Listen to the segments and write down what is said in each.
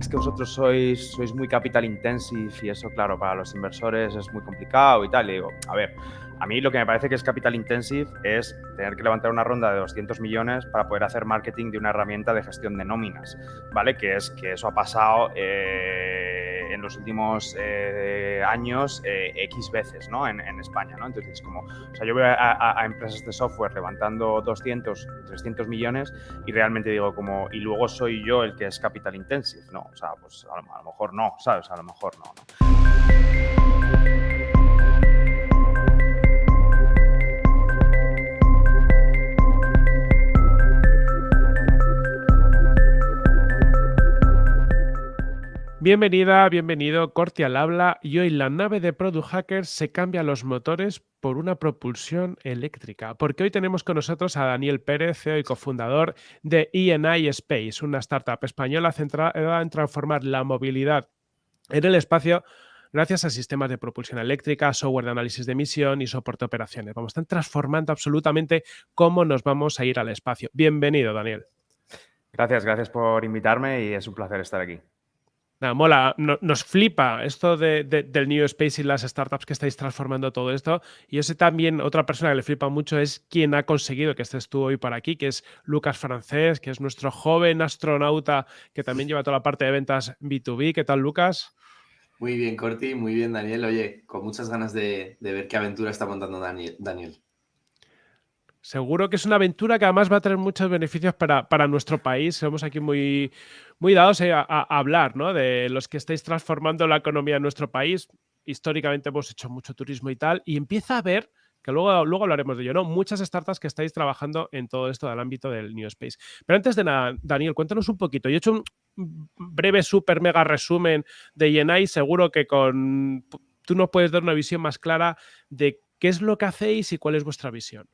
es que vosotros sois, sois muy capital intensive y eso, claro, para los inversores es muy complicado y tal. Y digo, a ver, a mí lo que me parece que es capital intensive es tener que levantar una ronda de 200 millones para poder hacer marketing de una herramienta de gestión de nóminas, ¿vale? Que es que eso ha pasado eh, en los últimos eh, años eh, X veces, ¿no? En, España, ¿no? Entonces, como, o sea, yo veo a, empresas de software levantando 200, 300 millones y realmente digo como, y luego soy yo el que es capital intensive, ¿no? O sea, pues a lo, a lo mejor no, ¿sabes? A lo mejor no, ¿no? Bienvenida, bienvenido, Corti al habla y hoy la nave de Product Hackers se cambia los motores por una propulsión eléctrica, porque hoy tenemos con nosotros a Daniel Pérez, CEO y cofundador de ENI Space, una startup española centrada en transformar la movilidad en el espacio gracias a sistemas de propulsión eléctrica, software de análisis de emisión y soporte de operaciones. Vamos, están transformando absolutamente cómo nos vamos a ir al espacio. Bienvenido, Daniel. Gracias, gracias por invitarme y es un placer estar aquí. Nada, mola, nos flipa esto del New Space y las startups que estáis transformando todo esto. Y yo sé también, otra persona que le flipa mucho es quien ha conseguido que estés tú hoy por aquí, que es Lucas Francés, que es nuestro joven astronauta que también lleva toda la parte de ventas B2B. ¿Qué tal, Lucas? Muy bien, Corti, muy bien, Daniel. Oye, con muchas ganas de, ver qué aventura está montando. Daniel. Seguro que es una aventura que además va a tener muchos beneficios para, nuestro país. Somos aquí muy, muy dados a, hablar ¿no? de los que estáis transformando la economía de nuestro país. Históricamente hemos hecho mucho turismo y tal, y empieza a haber, que luego, luego hablaremos de ello, ¿no? muchas startups que estáis trabajando en todo esto del ámbito del New Space. Pero antes de nada, Daniel, cuéntanos un poquito. Yo he hecho un breve, super, mega resumen de Yenai. Seguro que con tú nos puedes dar una visión más clara de qué es lo que hacéis y cuál es vuestra visión.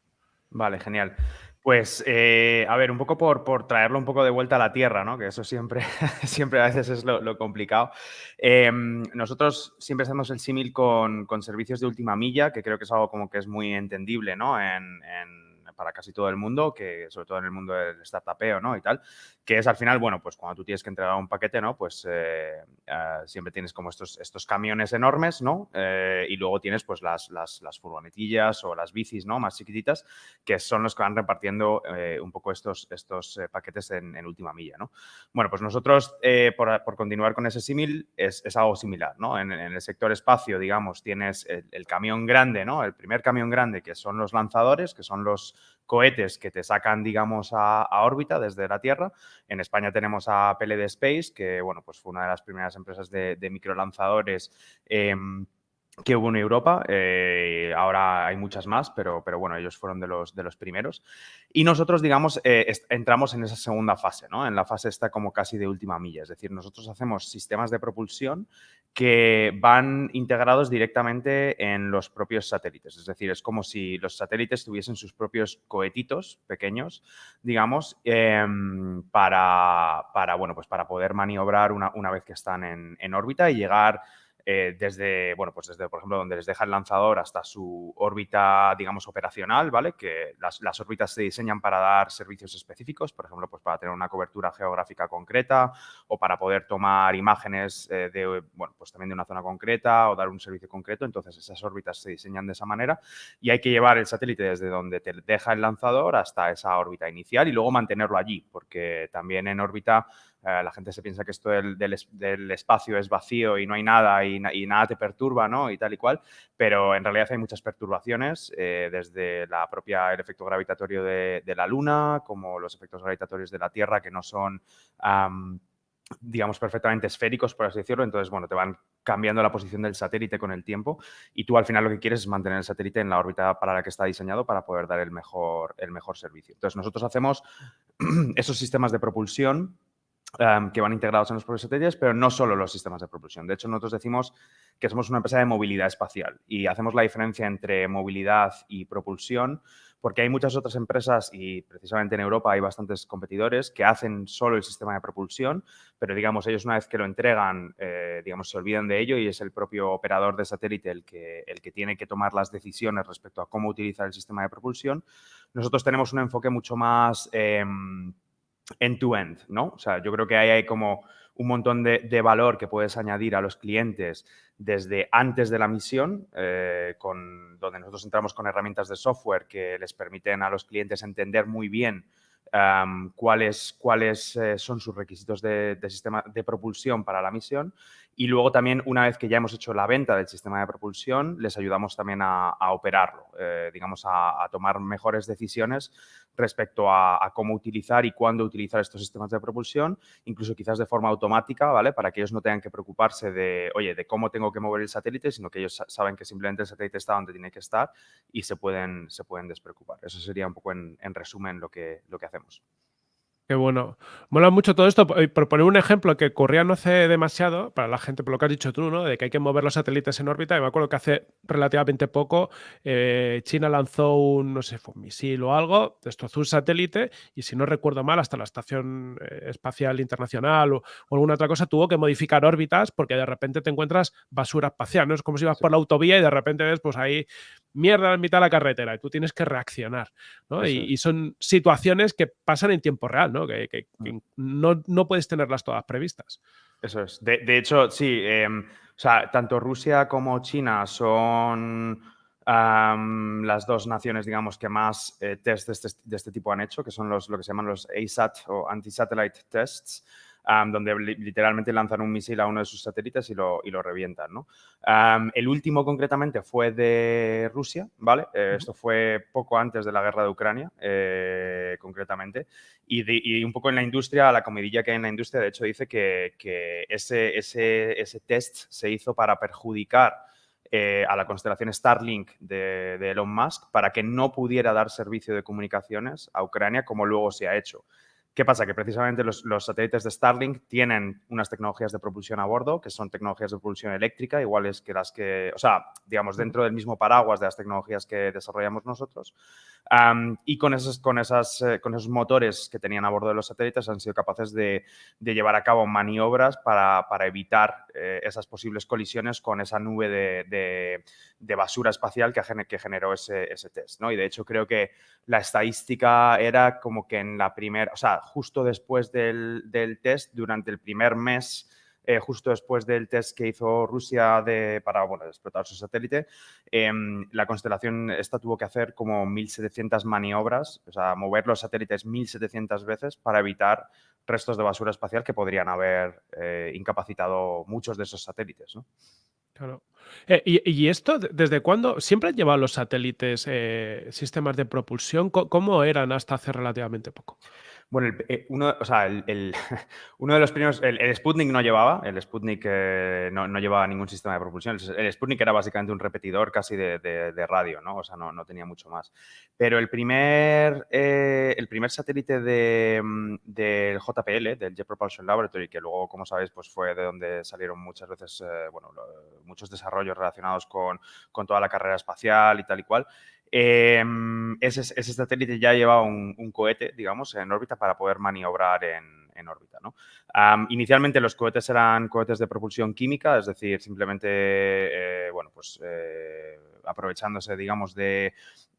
Vale, genial. Pues, eh, a ver, un poco por, por, traerlo un poco de vuelta a la tierra, ¿no? Que eso siempre, siempre a veces es lo, complicado. Em, nosotros siempre hacemos el símil con, con, servicios de última milla, que creo que es algo como que es muy entendible, ¿no? en para casi todo el mundo, que sobre todo en el mundo del startupeo, ¿no? Y tal, que es al final, bueno, pues cuando tú tienes que entregar un paquete, ¿no? Pues eh, eh, siempre tienes como estos, estos camiones enormes, ¿no? Eh, y luego tienes pues las, las, las, furgonetillas o las bicis, ¿no? Más chiquititas, que son los que van repartiendo un poco estos, estos paquetes en, última milla, ¿no? Bueno, pues nosotros, por, por, continuar con ese símil, es, es, algo similar, ¿no? En, el sector espacio, digamos, tienes el, el camión grande, ¿no? El primer camión grande, que son los lanzadores, que son los cohetes que te sacan, digamos, a, órbita desde la Tierra. En España tenemos a PLD Space, que, bueno, pues fue una de las primeras empresas de, de microlanzadores em, que hubo en Europa. Eh, ahora hay muchas más, pero, pero bueno, ellos fueron de los, de los primeros. Y nosotros, digamos, eh, entramos en esa segunda fase, ¿no? En la fase esta como casi de última milla. Es decir, nosotros hacemos sistemas de propulsión que van integrados directamente en los propios satélites. Es decir, es como si los satélites tuviesen sus propios cohetitos pequeños, digamos, em, para, para, bueno, pues para poder maniobrar una, una vez que están en, en órbita y llegar eh, desde, bueno, pues desde, por ejemplo, donde les deja el lanzador hasta su órbita, digamos, operacional, ¿vale? Que las, las, órbitas se diseñan para dar servicios específicos, por ejemplo, pues para tener una cobertura geográfica concreta o para poder tomar imágenes eh, de, bueno, pues también de una zona concreta o dar un servicio concreto. Entonces, esas órbitas se diseñan de esa manera y hay que llevar el satélite desde donde te deja el lanzador hasta esa órbita inicial y luego mantenerlo allí, porque también en órbita eh, la gente se piensa que esto del, espacio es vacío y no hay nada y, nada te perturba, ¿no? Y tal y cual, pero en realidad hay muchas perturbaciones, eh, desde la propia, el efecto gravitatorio de, la Luna, como los efectos gravitatorios de la Tierra, que no son, digamos, perfectamente esféricos, por así decirlo. Entonces, bueno, te van cambiando la posición del satélite con el tiempo y tú al final lo que quieres es mantener el satélite en la órbita para la que está diseñado para poder dar el mejor, el mejor servicio. Entonces, nosotros hacemos esos sistemas de propulsión Em, que van integrados en los propios satélites, pero no solo los sistemas de propulsión. De hecho, nosotros decimos que somos una empresa de movilidad espacial y hacemos la diferencia entre movilidad y propulsión porque hay muchas otras empresas y precisamente en Europa hay bastantes competidores que hacen solo el sistema de propulsión, pero digamos, ellos una vez que lo entregan, eh, digamos, se olvidan de ello y es el propio operador de satélite el que, el que tiene que tomar las decisiones respecto a cómo utilizar el sistema de propulsión. Nosotros tenemos un enfoque mucho más... Em, end-to-end, ¿no? O sea, yo creo que ahí hay como un montón de, valor que puedes añadir a los clientes desde antes de la misión, eh, con, donde nosotros entramos con herramientas de software que les permiten a los clientes entender muy bien cuáles, cuáles eh, son sus requisitos de, sistema de propulsión para la misión y luego también, una vez que ya hemos hecho la venta del sistema de propulsión, les ayudamos también a, operarlo, eh, digamos, a, tomar mejores decisiones respecto a, cómo utilizar y cuándo utilizar estos sistemas de propulsión, incluso quizás de forma automática, ¿vale? Para que ellos no tengan que preocuparse de, oye, de cómo tengo que mover el satélite, sino que ellos saben que simplemente el satélite está donde tiene que estar y se pueden, se pueden despreocupar. Eso sería un poco en, en resumen lo que, lo que hacemos. Qué bueno. Mola mucho todo esto. Por poner un ejemplo que ocurría no hace demasiado, para la gente, por lo que has dicho tú, ¿no? De que hay que mover los satélites en órbita. Y me acuerdo que hace relativamente poco eh, China lanzó un, no sé, fue un misil o algo, destrozó un satélite y si no recuerdo mal, hasta la Estación eh, Espacial Internacional o, alguna otra cosa tuvo que modificar órbitas porque de repente te encuentras basura espacial, ¿no? Es como si ibas por la autovía y de repente ves, pues ahí mierda en mitad de la carretera y tú tienes que reaccionar, ¿no? Y, son situaciones que pasan en tiempo real, ¿no? Que, mm. no, puedes tenerlas todas previstas. Eso es. De, hecho, sí, em, o sea, tanto Rusia como China son las dos naciones, digamos, que más eh, test este, de este, tipo han hecho, que son los, lo que se llaman los ASAT o Anti-Satellite Tests donde literalmente lanzan un misil a uno de sus satélites y lo, y lo revientan. ¿no? el último concretamente fue de Rusia, ¿vale? Eh, esto fue poco antes de la guerra de Ucrania, eh, concretamente, y, un poco en la industria, la comidilla que hay en la industria, de hecho, dice que, que ese, ese, ese test se hizo para perjudicar eh, a la constelación Starlink de, de, Elon Musk para que no pudiera dar servicio de comunicaciones a Ucrania como luego se ha hecho. ¿Qué pasa? Que precisamente los, satélites de Starlink tienen unas tecnologías de propulsión a bordo, que son tecnologías de propulsión eléctrica, iguales que las que, o sea, digamos, dentro del mismo paraguas de las tecnologías que desarrollamos nosotros. y con esos, con, esas, eh, con esos motores que tenían a bordo de los satélites han sido capaces de, llevar a cabo maniobras para, evitar eh, esas posibles colisiones con esa nube de, basura espacial que, que generó ese, ese, test. ¿no? Y de hecho creo que la estadística era como que en la primera, o sea, justo después del, test, durante el primer mes, eh, justo después del test que hizo Rusia de, para bueno, explotar su satélite, em, la constelación esta tuvo que hacer como 1.700 maniobras, o sea, mover los satélites 1.700 veces para evitar restos de basura espacial que podrían haber eh, incapacitado muchos de esos satélites. ¿no? Claro. Eh, y, esto desde cuándo? ¿Siempre han llevado los satélites sistemas de propulsión? ¿Cómo eran hasta hace relativamente poco? Bueno, eh, uno, o sea, el, uno de los primeros, el, Sputnik no llevaba, el Sputnik eh, no, llevaba ningún sistema de propulsión. El, Sputnik era básicamente un repetidor casi de, radio, ¿no? O sea, no, tenía mucho más. Pero el primer, eh, el primer satélite mm, del JPL, del Jet Propulsion Laboratory, que luego, como sabéis, pues fue de donde salieron muchas veces, bueno, muchos desarrollos relacionados con, con toda la carrera espacial y tal y cual, Em, ese, satélite ya llevaba un, cohete, digamos, en órbita para poder maniobrar en, órbita. ¿no? inicialmente los cohetes eran cohetes de propulsión química, es decir, simplemente, eh, bueno, pues eh, aprovechándose, digamos, de,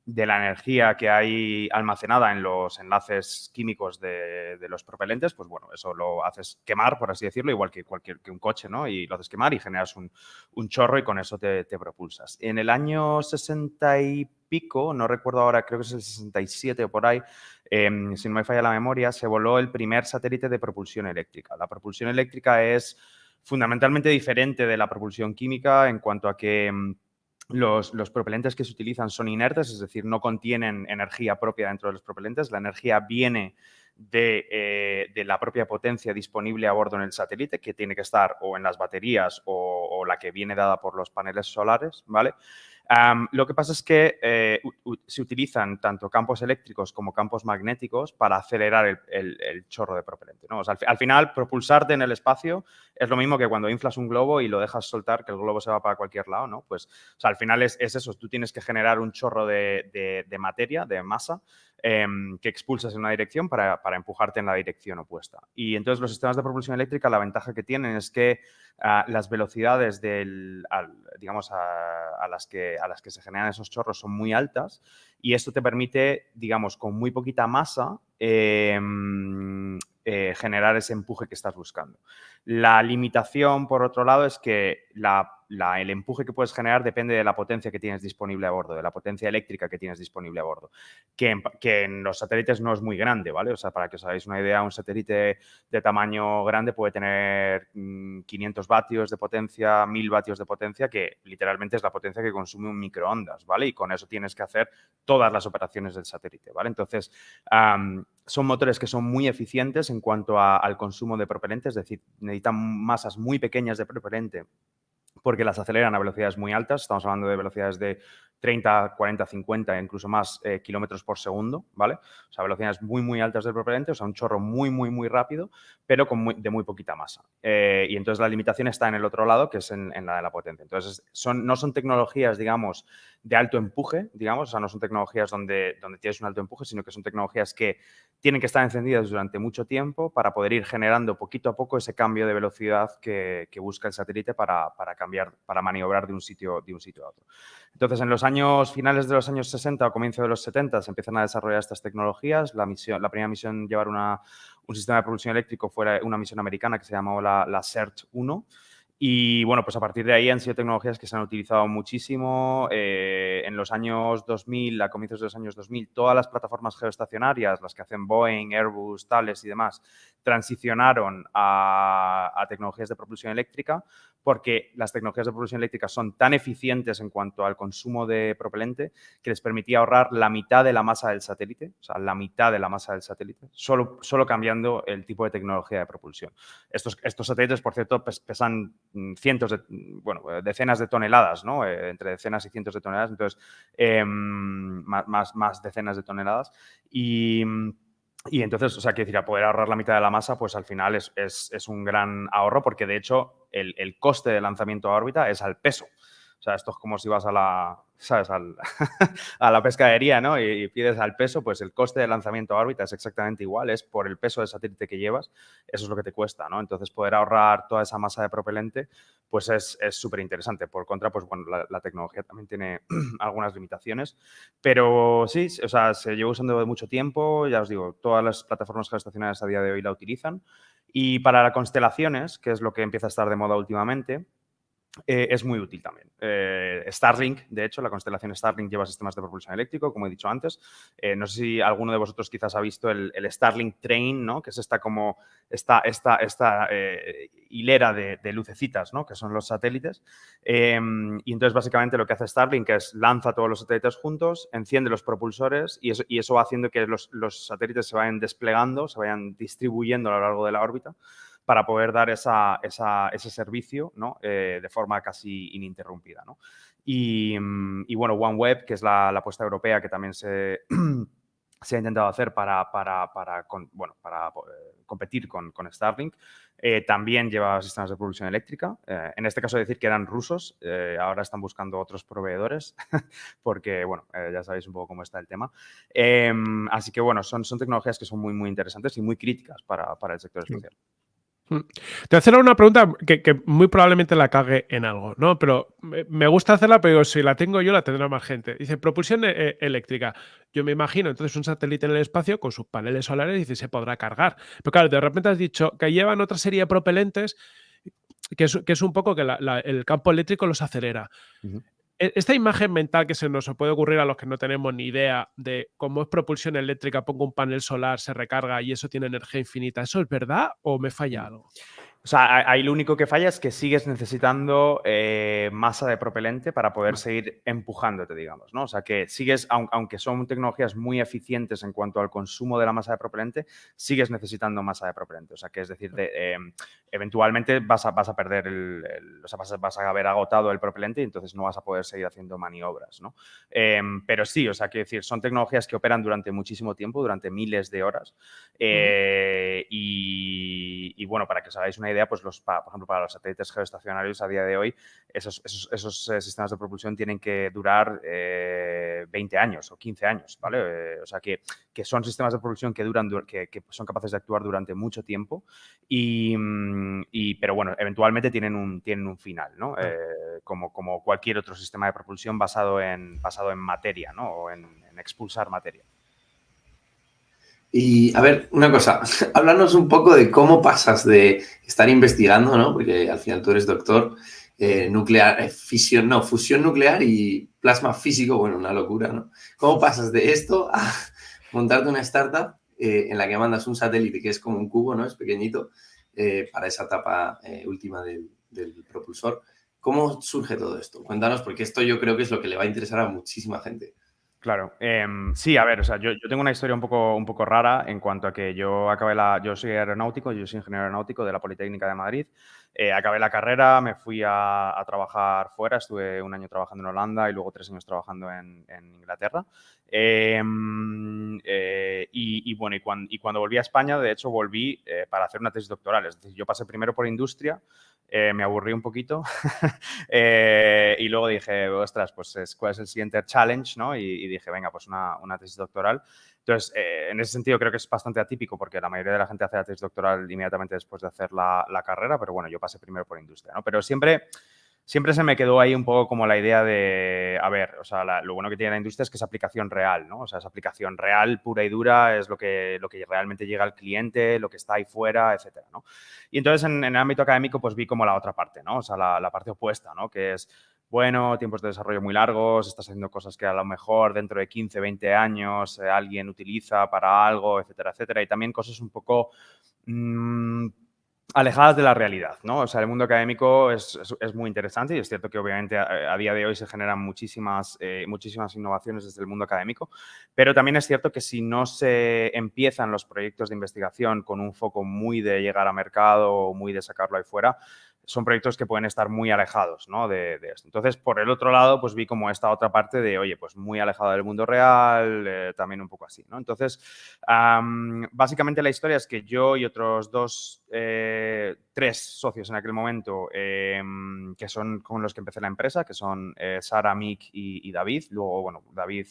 la energía que hay almacenada en los enlaces químicos de, los propelentes, pues bueno, eso lo haces quemar, por así decirlo, igual que cualquier que un coche, ¿no? Y lo haces quemar y generas un, chorro y con eso te, propulsas. En el año 60 y pico, no recuerdo ahora, creo que es el 67 o por ahí, em, si no me falla la memoria, se voló el primer satélite de propulsión eléctrica. La propulsión eléctrica es fundamentalmente diferente de la propulsión química en cuanto a que em, los, propelentes que se utilizan son inertes, es decir, no contienen energía propia dentro de los propelentes. La energía viene de, eh, de, la propia potencia disponible a bordo en el satélite, que tiene que estar o en las baterías o, o la que viene dada por los paneles solares, ¿vale? Lo que pasa es que eh, se utilizan tanto campos eléctricos como campos magnéticos para acelerar el, chorro de propelente. ¿no? al, final, propulsarte en el espacio es lo mismo que cuando inflas un globo y lo dejas soltar, que el globo se va para cualquier lado. ¿no? Pues al final es, eso, tú tienes que generar un chorro de, materia, de masa, em, que expulsas en una dirección para, empujarte en la dirección opuesta. Y entonces los sistemas de propulsión eléctrica, la ventaja que tienen es que ah, las velocidades del, digamos, a, las que, a las que se generan esos chorros son muy altas y esto te permite, digamos, con muy poquita masa, em, eh, generar ese empuje que estás buscando. La limitación, por otro lado, es que el empuje que puedes generar depende de la potencia que tienes disponible a bordo, de la potencia eléctrica que tienes disponible a bordo, que en, los satélites no es muy grande, ¿vale? O sea, para que os hagáis una idea, un satélite de tamaño grande puede tener 500 mm, vatios de potencia, 1000 vatios de potencia, que literalmente es la potencia que consume un microondas, ¿vale? Y con eso tienes que hacer todas las operaciones del satélite, ¿vale? Entonces, son motores que son muy eficientes en cuanto al consumo de propelente, es decir, necesitan masas muy pequeñas de propelente porque las aceleran a velocidades muy altas. Estamos hablando de velocidades de 30, 40, 50, incluso más eh, kilómetros por segundo, ¿vale? O sea, velocidades muy, muy altas del propelente, o sea, un chorro muy, muy, muy rápido, pero con de muy poquita masa. Eh, y entonces la limitación está en el otro lado, que es en, la de la potencia. Entonces, son, no son tecnologías, digamos, de alto empuje, digamos, o sea, no son tecnologías donde, donde tienes un alto empuje, sino que son tecnologías que tienen que estar encendidas durante mucho tiempo para poder ir generando poquito a poco ese cambio de velocidad que, busca el satélite para, para, cambiar, para maniobrar de un sitio, de un sitio a otro. Entonces, en los años finales de los años 60 o comienzo de los 70 se empiezan a desarrollar estas tecnologías. La, misión, la primera misión llevar una, un sistema de propulsión eléctrico fue una misión americana que se llamó la, la CERT-1 y bueno, pues a partir de ahí han sido tecnologías que se han utilizado muchísimo. Eh, en los años 2000, a comienzos de los años 2000, todas las plataformas geoestacionarias, las que hacen Boeing, Airbus, Thales y demás, transicionaron a, a tecnologías de propulsión eléctrica porque las tecnologías de propulsión eléctrica son tan eficientes en cuanto al consumo de propelente que les permitía ahorrar la mitad de la masa del satélite, o sea, la mitad de la masa del satélite, solo, solo cambiando el tipo de tecnología de propulsión. Estos, estos satélites, por cierto, pesan cientos de, bueno, decenas de toneladas, ¿no? Eh, entre decenas y cientos de toneladas, entonces, em, más, más decenas de toneladas. Y y entonces, o sea, quiero decir, a poder ahorrar la mitad de la masa, pues al final es, es, un gran ahorro porque de hecho el, el, coste de lanzamiento a órbita es al peso. O sea, esto es como si vas a la, ¿sabes? a la pescadería, ¿no? Y, pides al peso, pues el coste de lanzamiento a órbita es exactamente igual, es por el peso del satélite que llevas, eso es lo que te cuesta, ¿no? Entonces, poder ahorrar toda esa masa de propelente, pues es súper interesante. Por contra, pues bueno, la, tecnología también tiene algunas limitaciones, pero sí, o sea, se lleva usando de mucho tiempo, ya os digo, todas las plataformas geoestacionarias a día de hoy la utilizan. Y para las constelaciones, que es lo que empieza a estar de moda últimamente, eh, es muy útil también. Eh, Starlink, de hecho, la constelación Starlink lleva sistemas de propulsión eléctrico, como he dicho antes. Eh, no sé si alguno de vosotros quizás ha visto el, Starlink Train, ¿no? que es esta como esta, esta, esta hilera de, lucecitas, ¿no? que son los satélites. Em, y entonces, básicamente, lo que hace Starlink es lanza todos los satélites juntos, enciende los propulsores y eso, y eso va haciendo que los, los satélites se vayan desplegando, se vayan distribuyendo a lo largo de la órbita para poder dar ese servicio ¿no? Eh, de forma casi ininterrumpida. ¿no? Y, mm, bueno, OneWeb, que es la, apuesta europea que también se, se ha intentado hacer para, para, para, bueno, para eh, competir con, con Starlink, eh, también lleva sistemas de producción eléctrica. en este caso decir que eran rusos, ahora están buscando otros proveedores porque, bueno, ya sabéis un poco cómo está el tema. Em, así que, bueno, son, son tecnologías que son muy, muy interesantes y muy críticas para, para el sector espacial. Mm. Te voy a hacer una pregunta que, muy probablemente la cague en algo, ¿no? Pero me gusta hacerla, pero si la tengo yo, la tendrá más gente. Dice, propulsión e, e, eléctrica. Yo me imagino, entonces, un satélite en el espacio con sus paneles solares, dice, se podrá cargar. Pero claro, de repente has dicho que llevan otra serie de propelentes que es, un poco que el campo eléctrico los acelera. Esta imagen mental que se nos puede ocurrir a los que no tenemos ni idea de cómo es propulsión eléctrica, pongo un panel solar, se recarga y eso tiene energía infinita, ¿eso es verdad o me falla algo? O sea, ahí lo único que falla es que sigues necesitando eh, masa de propelente para poder seguir empujándote, digamos, ¿no? O sea, que sigues, aunque son tecnologías muy eficientes en cuanto al consumo de la masa de propelente, sigues necesitando masa de propelente. O sea, que es decir, de, em, eventualmente vas a, vas a perder el, o sea, vas a, haber agotado el propelente y entonces no vas a poder seguir haciendo maniobras, ¿no? Em, pero sí, o sea, quiero decir, son tecnologías que operan durante muchísimo tiempo, durante miles de horas. Eh, y, bueno, para que os hagáis una idea, pues los, por ejemplo, para los satélites geoestacionarios a día de hoy, esos, esos, eh, sistemas de propulsión tienen que durar 20 eh, años o 15 años, ¿vale? o sea, que, que, son sistemas de propulsión que, duran, que, que son capaces de actuar durante mucho tiempo y mm, y, pero bueno, eventualmente tienen un, tienen un final, ¿no? Eh, como, como cualquier otro sistema de propulsión basado en, basado en materia, ¿no? O en, expulsar materia. Y a ver, una cosa, háblanos un poco de cómo pasas de estar investigando, ¿no? Porque al final tú eres doctor, eh, nuclear, eh, fisión, no, fusión nuclear y plasma físico, bueno, una locura, ¿no? ¿Cómo pasas de esto a montarte una startup en la que mandas un satélite que es como un cubo, ¿no? Es pequeñito, eh, para esa etapa eh, última del, propulsor. ¿Cómo surge todo esto? Cuéntanos, porque esto yo creo que es lo que le va a interesar a muchísima gente. Claro, em, sí, a ver, o sea, yo, tengo una historia un poco, un poco rara en cuanto a que yo acabé la, yo soy aeronáutico, yo soy ingeniero aeronáutico de la Politécnica de Madrid, eh, acabé la carrera, me fui a, trabajar fuera, estuve un año trabajando en Holanda y luego tres años trabajando en, Inglaterra. Em, eh, y, bueno, y cuando, volví a España, de hecho, volví eh, para hacer una tesis doctoral. Es decir, yo pasé primero por industria, me aburrí un poquito y luego dije, ostras, pues ¿cuál es el siguiente challenge? ¿no? Y, dije, venga, pues una tesis doctoral. Entonces, eh, en ese sentido creo que es bastante atípico porque la mayoría de la gente hace la tesis doctoral inmediatamente después de hacer la, carrera, pero bueno, yo pasé primero por industria, ¿no? Pero siempre, siempre se me quedó ahí un poco como la idea de, a ver, o sea, lo bueno que tiene la industria es que es aplicación real, ¿no? O sea, es aplicación real, pura y dura, es lo que, lo que realmente llega al cliente, lo que está ahí fuera, etcétera, ¿no? Y entonces en, el ámbito académico pues vi como la otra parte, ¿no? O sea, la, la parte opuesta, ¿no? Que es bueno, tiempos de desarrollo muy largos, estás haciendo cosas que a lo mejor dentro de 15, 20 años eh, alguien utiliza para algo, etcétera, etcétera. Y también cosas un poco mm, alejadas de la realidad, ¿no? O sea, el mundo académico es, muy interesante y es cierto que obviamente a, día de hoy se generan muchísimas, eh, muchísimas innovaciones desde el mundo académico, pero también es cierto que si no se empiezan los proyectos de investigación con un foco muy de llegar a mercado o muy de sacarlo ahí fuera, son proyectos que pueden estar muy alejados ¿no? de, esto. Entonces, por el otro lado, pues vi como esta otra parte de, oye, pues muy alejado del mundo real, eh, también un poco así, ¿no? Entonces, básicamente la historia es que yo y otros dos, eh, tres socios en aquel momento, em, que son con los que empecé la empresa, que son eh, Sara, Mick y, David. Luego, bueno, David,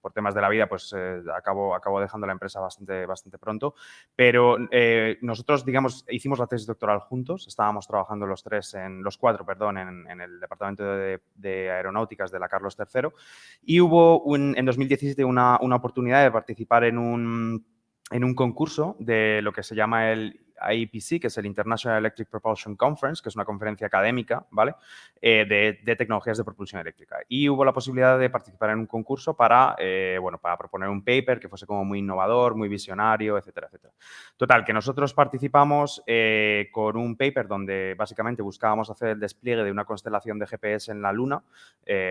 por temas de la vida, pues acabó, acabó dejando la empresa bastante, bastante pronto. Pero nosotros, digamos, hicimos la tesis doctoral juntos, estábamos trabajando trabajando los tres, en los cuatro, perdón, en, el Departamento de, Aeronáuticas de la Carlos III. Y hubo un, en 2017 una, una oportunidad de participar en un, en un concurso de lo que se llama el IEPC, que es el International Electric Propulsion Conference, que es una conferencia académica, ¿vale? Eh, de, tecnologías de propulsión eléctrica. Y hubo la posibilidad de participar en un concurso para, eh, bueno, para proponer un paper que fuese como muy innovador, muy visionario, etcétera, etcétera. Total, que nosotros participamos eh, con un paper donde básicamente buscábamos hacer el despliegue de una constelación de GPS en la Luna,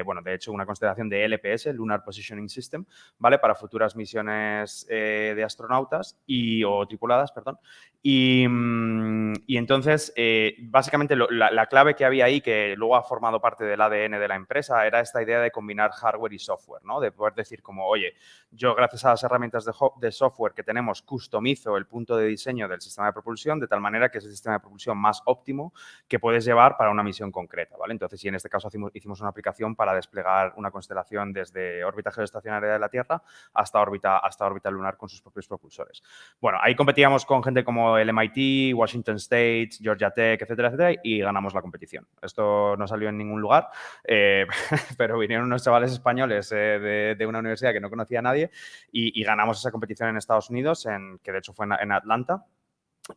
bueno, de hecho una constelación de LPS, Lunar Positioning System, ¿vale? Para futuras misiones de astronautas y, o tripuladas, perdón. Y Mm, y, entonces, eh, básicamente la, clave que había ahí, que luego ha formado parte del ADN de la empresa, era esta idea de combinar hardware y software, ¿no? De poder decir como, oye, yo gracias a las herramientas de, software que tenemos, customizo el punto de diseño del sistema de propulsión de tal manera que es el sistema de propulsión más óptimo que puedes llevar para una misión concreta, ¿vale? Entonces, y en este caso hicimos, una aplicación para desplegar una constelación desde órbita geoestacionaria de la Tierra hasta órbita, hasta órbita lunar con sus propios propulsores. Bueno, ahí competíamos con gente como el MIT MIT, Washington State, Georgia Tech, etcétera, etcétera, y ganamos la competición. Esto no salió en ningún lugar, eh, pero vinieron unos chavales españoles eh, de, una universidad que no conocía a nadie y, ganamos esa competición en Estados Unidos, en, que de hecho fue en, Atlanta.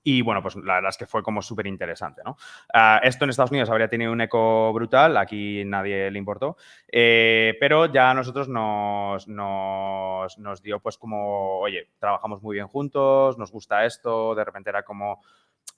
Y bueno, pues la verdad es que fue como súper interesante, ¿no? Ah, esto en Estados Unidos habría tenido un eco brutal, aquí nadie le importó, eh, pero ya a nosotros nos, nos, dio pues como, oye, trabajamos muy bien juntos, nos gusta esto, de repente era como,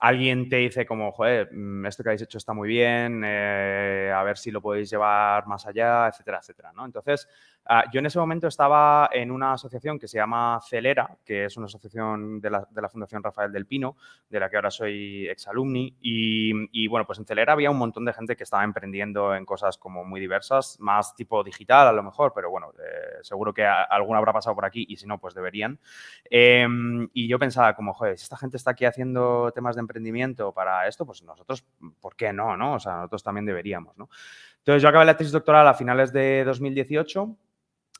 alguien te dice como, joder, mm, esto que habéis hecho está muy bien, eh, a ver si lo podéis llevar más allá, etcétera, etcétera, ¿no? Entonces, Ah, yo en ese momento estaba en una asociación que se llama Celera, que es una asociación de la, de la Fundación Rafael del Pino, de la que ahora soy exalumni. Y, y bueno, pues en Celera había un montón de gente que estaba emprendiendo en cosas como muy diversas, más tipo digital a lo mejor, pero bueno, eh, seguro que alguna habrá pasado por aquí y si no, pues deberían. Em, y yo pensaba como, joder, si esta gente está aquí haciendo temas de emprendimiento para esto, pues nosotros, ¿por qué no? no? O sea, nosotros también deberíamos, ¿no? Entonces yo acabé la tesis doctoral a finales de 2018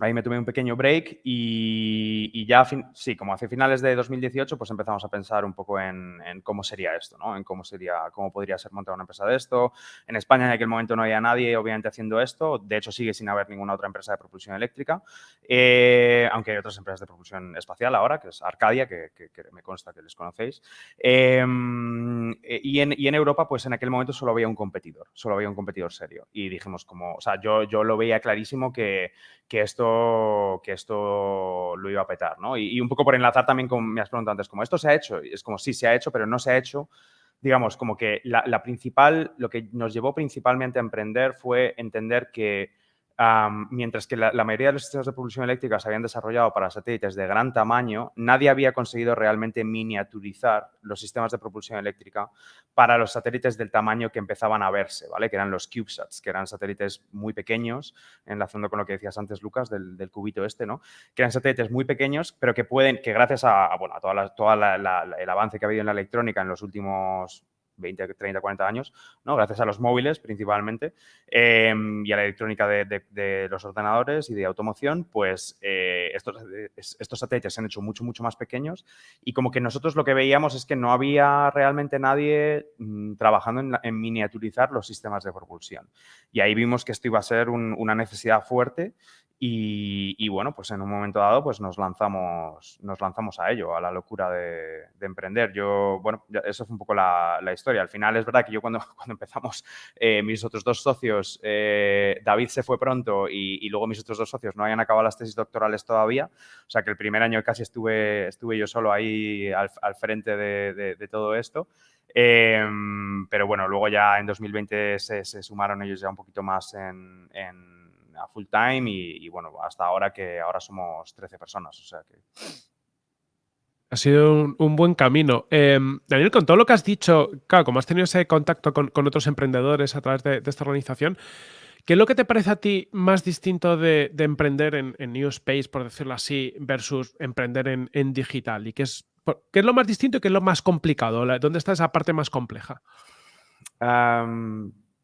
Ahí me tomé un pequeño break y, ya, sí, como hace finales de 2018, pues empezamos a pensar un poco en, cómo sería esto, ¿no? En cómo sería, cómo podría ser montar una empresa de esto. En España en aquel momento no había nadie, obviamente, haciendo esto. De hecho, sigue sin haber ninguna otra empresa de propulsión eléctrica. Eh, aunque hay otras empresas de propulsión espacial ahora, que es Arcadia, que, me consta que les conocéis. Em, eh, y, en, y, en, Europa, pues en aquel momento solo había un competidor, solo había un competidor serio. Y dijimos como, o sea, yo, yo lo veía clarísimo que, que esto que esto lo iba a petar, ¿no? Y, un poco por enlazar también con, me has antes, como esto se ha hecho, es como sí se ha hecho, pero no se ha hecho, digamos, como que la principal, lo que nos llevó principalmente a emprender fue entender que mientras que la, mayoría de los sistemas de propulsión eléctrica se habían desarrollado para satélites de gran tamaño, nadie había conseguido realmente miniaturizar los sistemas de propulsión eléctrica para los satélites del tamaño que empezaban a verse, ¿vale? Que eran los CubeSats, que eran satélites muy pequeños, enlazando con lo que decías antes, Lucas, del, cubito este, ¿no? Que eran satélites muy pequeños, pero que pueden, que gracias a, bueno, a todo el avance que ha habido en la electrónica en los últimos 20, 30, 40 años, ¿no? gracias a los móviles principalmente em, y a la electrónica de, los ordenadores y de automoción, pues eh, estos, satélites se han hecho mucho, mucho más pequeños y como que nosotros lo que veíamos es que no había realmente nadie mm, trabajando en, miniaturizar los sistemas de propulsión. Y ahí vimos que esto iba a ser una necesidad fuerte y, bueno, pues en un momento dado pues nos lanzamos, nos lanzamos a ello, a la locura de, emprender. Yo, bueno, eso fue un poco la, historia. Al final es verdad que yo cuando, cuando empezamos, eh, mis otros dos socios, eh, David se fue pronto y, luego mis otros dos socios no habían acabado las tesis doctorales todavía. O sea que el primer año casi estuve, estuve yo solo ahí al, frente de, todo esto. Em, pero bueno, luego ya en 2020 se, sumaron ellos ya un poquito más en a full time y, bueno, hasta ahora que ahora somos 13 personas, o sea que... Ha sido un, buen camino. Em, Daniel, con todo lo que has dicho, claro, como has tenido ese contacto con, otros emprendedores a través de, esta organización, ¿qué es lo que te parece a ti más distinto de, emprender en, New Space, por decirlo así, versus emprender en, digital? ¿Y qué es, qué es lo más distinto y qué es lo más complicado? ¿Dónde está esa parte más compleja?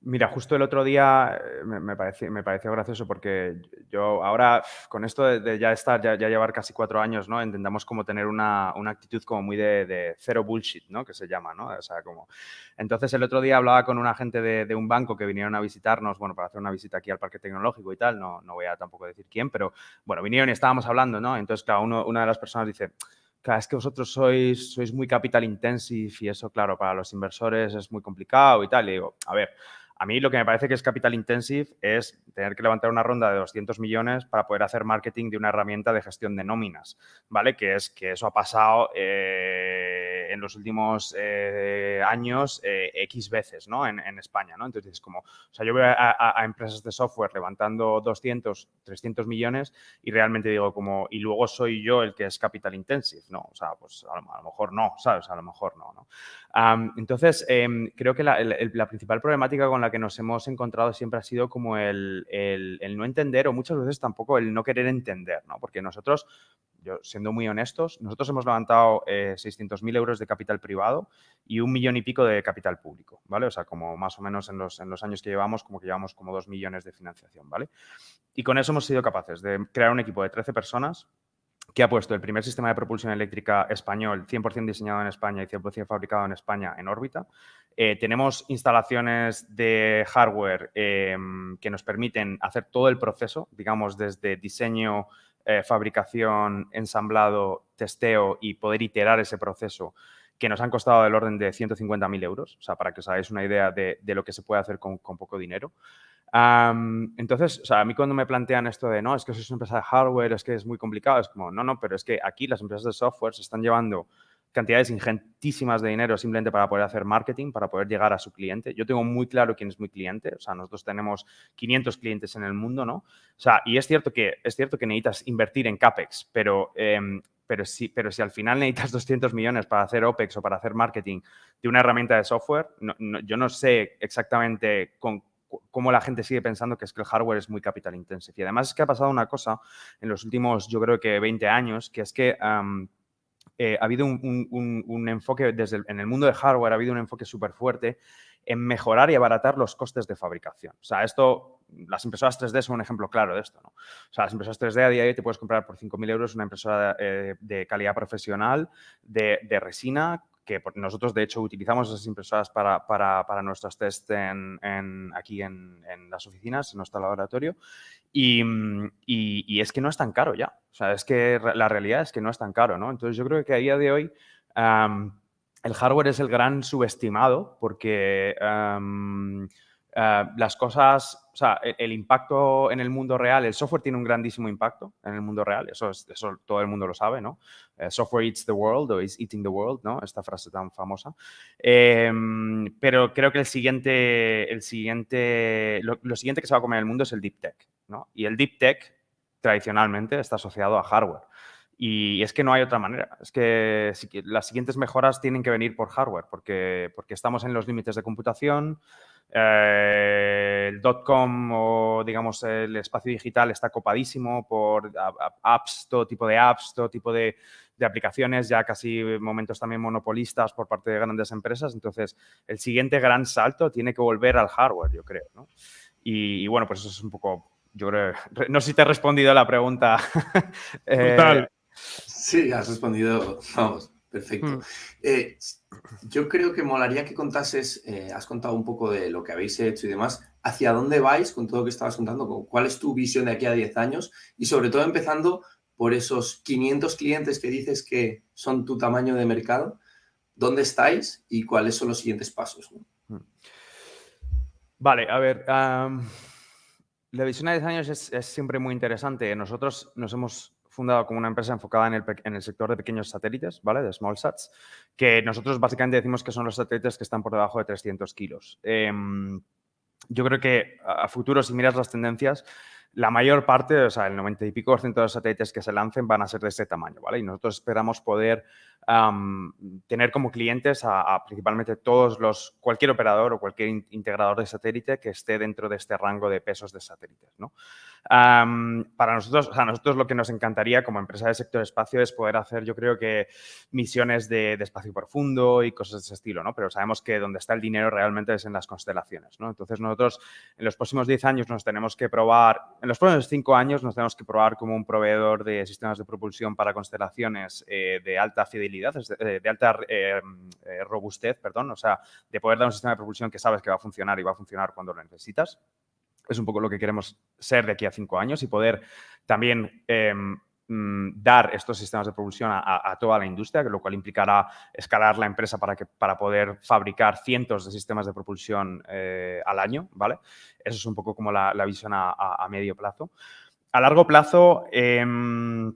Mira, justo el otro día eh, me, pareció, me pareció gracioso porque yo ahora con esto de, ya estar, ya, llevar casi cuatro años, ¿no? Intentamos como tener una, actitud como muy de, cero bullshit, ¿no? Que se llama, ¿no? O sea, como... Entonces el otro día hablaba con una gente de, un banco que vinieron a visitarnos, bueno, para hacer una visita aquí al Parque Tecnológico y tal, no, no voy a tampoco decir quién, pero bueno, vinieron y estábamos hablando, ¿no? Entonces, claro, una de las personas dice, claro, es que vosotros sois, sois muy capital intensive y eso, claro, para los inversores es muy complicado y tal. Y digo, a ver, a mí lo que me parece que es capital intensive es tener que levantar una ronda de 200 millones para poder hacer marketing de una herramienta de gestión de nóminas, ¿vale? Que es que eso ha pasado eh, en los últimos eh, años eh, X veces, ¿no? En, España, ¿no? Entonces, como, o sea, yo veo a, empresas de software levantando 200, 300 millones y realmente digo como, y luego soy yo el que es capital intensive, ¿no? O sea, pues a lo, mejor no, ¿sabes? A lo mejor no, ¿no? entonces, em, creo que la, la principal problemática con la que nos hemos encontrado siempre ha sido como el, no entender o muchas veces tampoco el no querer entender, ¿no? Porque nosotros, yo siendo muy honestos, nosotros hemos levantado eh, 600.000 euros de capital privado y un millón y pico de capital público, ¿vale? O sea, como más o menos en los, en los años que llevamos, como que llevamos como dos millones de financiación, ¿vale? Y con eso hemos sido capaces de crear un equipo de 13 personas que ha puesto el primer sistema de propulsión eléctrica español, 100% diseñado en España y 100% fabricado en España, en órbita. Eh, tenemos instalaciones de hardware em, que nos permiten hacer todo el proceso, digamos, desde diseño, eh, fabricación, ensamblado, testeo y poder iterar ese proceso que nos han costado del orden de 150.000 euros, o sea, para que os hagáis una idea de, lo que se puede hacer con poco dinero entonces, o sea, a mí cuando me plantean esto de, no, es que sois una empresa de hardware, es que es muy complicado, es como, no, no, pero es que aquí las empresas de software se están llevando cantidades ingentísimas de dinero simplemente para poder hacer marketing, para poder llegar a su cliente. Yo tengo muy claro quién es mi cliente, o sea, nosotros tenemos 500 clientes en el mundo, ¿no? O sea, y es cierto que, es cierto que necesitas invertir en CAPEX, pero, em, pero, si, pero si al final necesitas 200 millones para hacer OPEX o para hacer marketing de una herramienta de software, yo no sé exactamente con cómo la gente sigue pensando que es que el hardware es muy capital intensive. Y además es que ha pasado una cosa en los últimos, yo creo que 20 años, que es que eh, ha habido un, enfoque, desde en el mundo de hardware ha habido un enfoque súper fuerte en mejorar y abaratar los costes de fabricación. O sea, esto, las impresoras 3D son un ejemplo claro de esto, ¿no? O sea, las impresoras 3D a día de hoy te puedes comprar por 5.000 euros una impresora eh, de calidad profesional de resina que nosotros de hecho utilizamos esas impresoras para, para, nuestros test en, aquí en, las oficinas, en nuestro laboratorio, y, y, es que no es tan caro ya. O sea, es que la realidad es que no es tan caro, ¿no? Entonces yo creo que a día de hoy el hardware es el gran subestimado porque eh, las cosas, o sea, el, impacto en el mundo real, el software tiene un grandísimo impacto en el mundo real, eso, eso todo el mundo lo sabe, ¿no? Eh, software eats the world o is eating the world, ¿no? Esta frase tan famosa. Em, pero creo que el siguiente, el siguiente, lo, siguiente que se va a comer en el mundo es el deep tech, ¿no? Y el deep tech tradicionalmente está asociado a hardware. Y es que no hay otra manera. Es que las siguientes mejoras tienen que venir por hardware, porque, porque estamos en los límites de computación, eh, el dot-com o, digamos, el espacio digital está copadísimo por apps, todo tipo de apps, todo tipo de, aplicaciones, ya casi momentos también monopolistas por parte de grandes empresas. Entonces, el siguiente gran salto tiene que volver al hardware, yo creo. Y, bueno, pues eso es un poco, yo creo, no sé si te he respondido a la pregunta. eh, sí, has respondido, vamos, Perfecto. Mm. Eh, yo creo que molaría que contases, eh, has contado un poco de lo que habéis hecho y demás, hacia dónde vais con todo lo que estabas contando, cuál es tu visión de aquí a 10 años y sobre todo empezando por esos 500 clientes que dices que son tu tamaño de mercado, ¿dónde estáis y cuáles son los siguientes pasos? Mm. Vale, a ver, la visión a 10 años es, es siempre muy interesante. Nosotros nos hemos fundado como una empresa enfocada en el, sector de pequeños satélites, ¿vale? De small sats, que nosotros básicamente decimos que son los satélites que están por debajo de 300 kilos. Em, yo creo que a futuro, si miras las tendencias, la mayor parte, o sea, el 90 y pico por ciento de los satélites que se lancen van a ser de este tamaño, ¿vale? Y nosotros esperamos poder tener como clientes a, principalmente todos los, cualquier operador o cualquier integrador de satélite que esté dentro de este rango de pesos de satélites, ¿no? para nosotros, o sea, nosotros lo que nos encantaría como empresa de sector espacio es poder hacer, yo creo que, misiones de, espacio profundo y cosas de ese estilo, ¿no? Pero sabemos que donde está el dinero realmente es en las constelaciones, ¿no? Entonces nosotros en los próximos 10 años nos tenemos que probar, en los próximos 5 años nos tenemos que probar como un proveedor de sistemas de propulsión para constelaciones eh, de alta fidelidad, de, de alta eh, eh, robustez, perdón, o sea, de poder dar un sistema de propulsión que sabes que va a funcionar y va a funcionar cuando lo necesitas. Es un poco lo que queremos ser de aquí a cinco años y poder también em, dar estos sistemas de propulsión a, toda la industria, lo cual implicará escalar la empresa para, que, para poder fabricar cientos de sistemas de propulsión eh, al año, ¿vale? Eso es un poco como la, visión a, medio plazo. A largo plazo, em,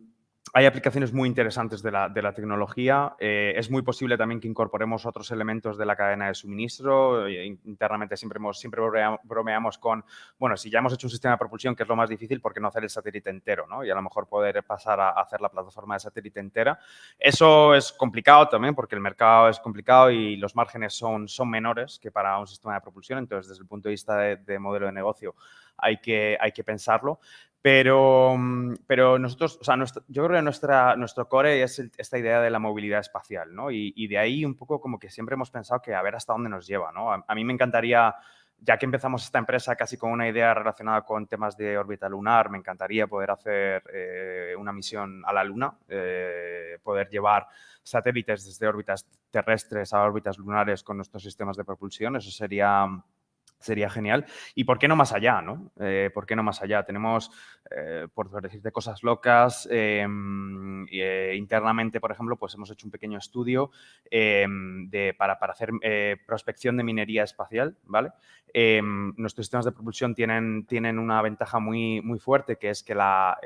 hay aplicaciones muy interesantes de la, tecnología. Eh, es muy posible también que incorporemos otros elementos de la cadena de suministro. Eh, internamente siempre, hemos, siempre bromeamos con, bueno, si ya hemos hecho un sistema de propulsión, que es lo más difícil, ¿por qué no hacer el satélite entero? ¿no? Y a lo mejor poder pasar a hacer la plataforma de satélite entera. Eso es complicado también porque el mercado es complicado y los márgenes son, menores que para un sistema de propulsión. Entonces, desde el punto de vista de, modelo de negocio, hay que, hay que pensarlo. Pero, mm, pero nosotros, o sea, yo creo que nuestra, nuestro core es esta idea de la movilidad espacial, ¿no? Y, de ahí un poco como que siempre hemos pensado que a ver hasta dónde nos lleva, ¿no? A, mí me encantaría, ya que empezamos esta empresa casi con una idea relacionada con temas de órbita lunar, me encantaría poder hacer eh, una misión a la Luna, eh, poder llevar satélites desde órbitas terrestres a órbitas lunares con nuestros sistemas de propulsión. Eso sería Sería genial. ¿Y por qué no más allá? ¿no? Eh, ¿Por qué no más allá? Tenemos, eh, por decirte cosas locas, em, eh, internamente, por ejemplo, pues hemos hecho un pequeño estudio em, de, para, para, hacer prospección de minería espacial. ¿vale? Em, nuestros sistemas de propulsión tienen, tienen una ventaja muy, muy fuerte, que es que la,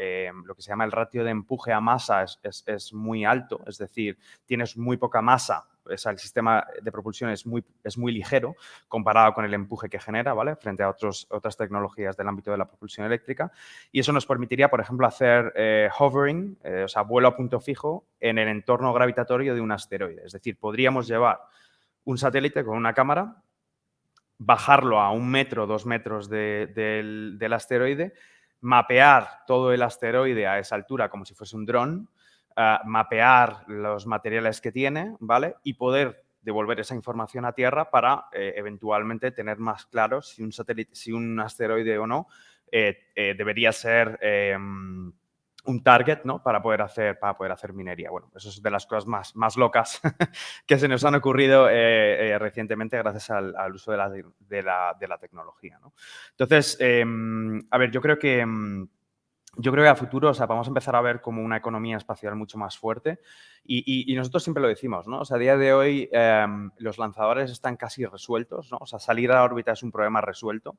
lo que se llama el ratio de empuje a masa es, es, es muy alto, es decir, tienes muy poca masa el sistema de propulsión es muy, es muy ligero comparado con el empuje que genera, ¿vale? Frente a otros, otras tecnologías del ámbito de la propulsión eléctrica. Y eso nos permitiría, por ejemplo, hacer eh, hovering, eh, o sea, vuelo a punto fijo en el entorno gravitatorio de un asteroide. Es decir, podríamos llevar un satélite con una cámara, bajarlo a un metro, dos metros del, del asteroide, mapear todo el asteroide a esa altura como si fuese un dron, mapear los materiales que tiene, ¿vale? Y poder devolver esa información a Tierra para eh, eventualmente tener más claro si un satélite, si un asteroide o no eh, eh, debería ser em, un target, ¿no? Para poder hacer, para poder hacer minería. Bueno, eso es de las cosas más, más locas que se nos han ocurrido recientemente gracias al, uso de la, de la, de la tecnología, ¿no? Entonces, em, a ver, yo creo que em, yo creo que a futuro, o sea, vamos a empezar a ver como una economía espacial mucho más fuerte y, nosotros siempre lo decimos, ¿no? O sea, a día de hoy em, los lanzadores están casi resueltos, ¿no? O sea, salir a la órbita es un problema resuelto,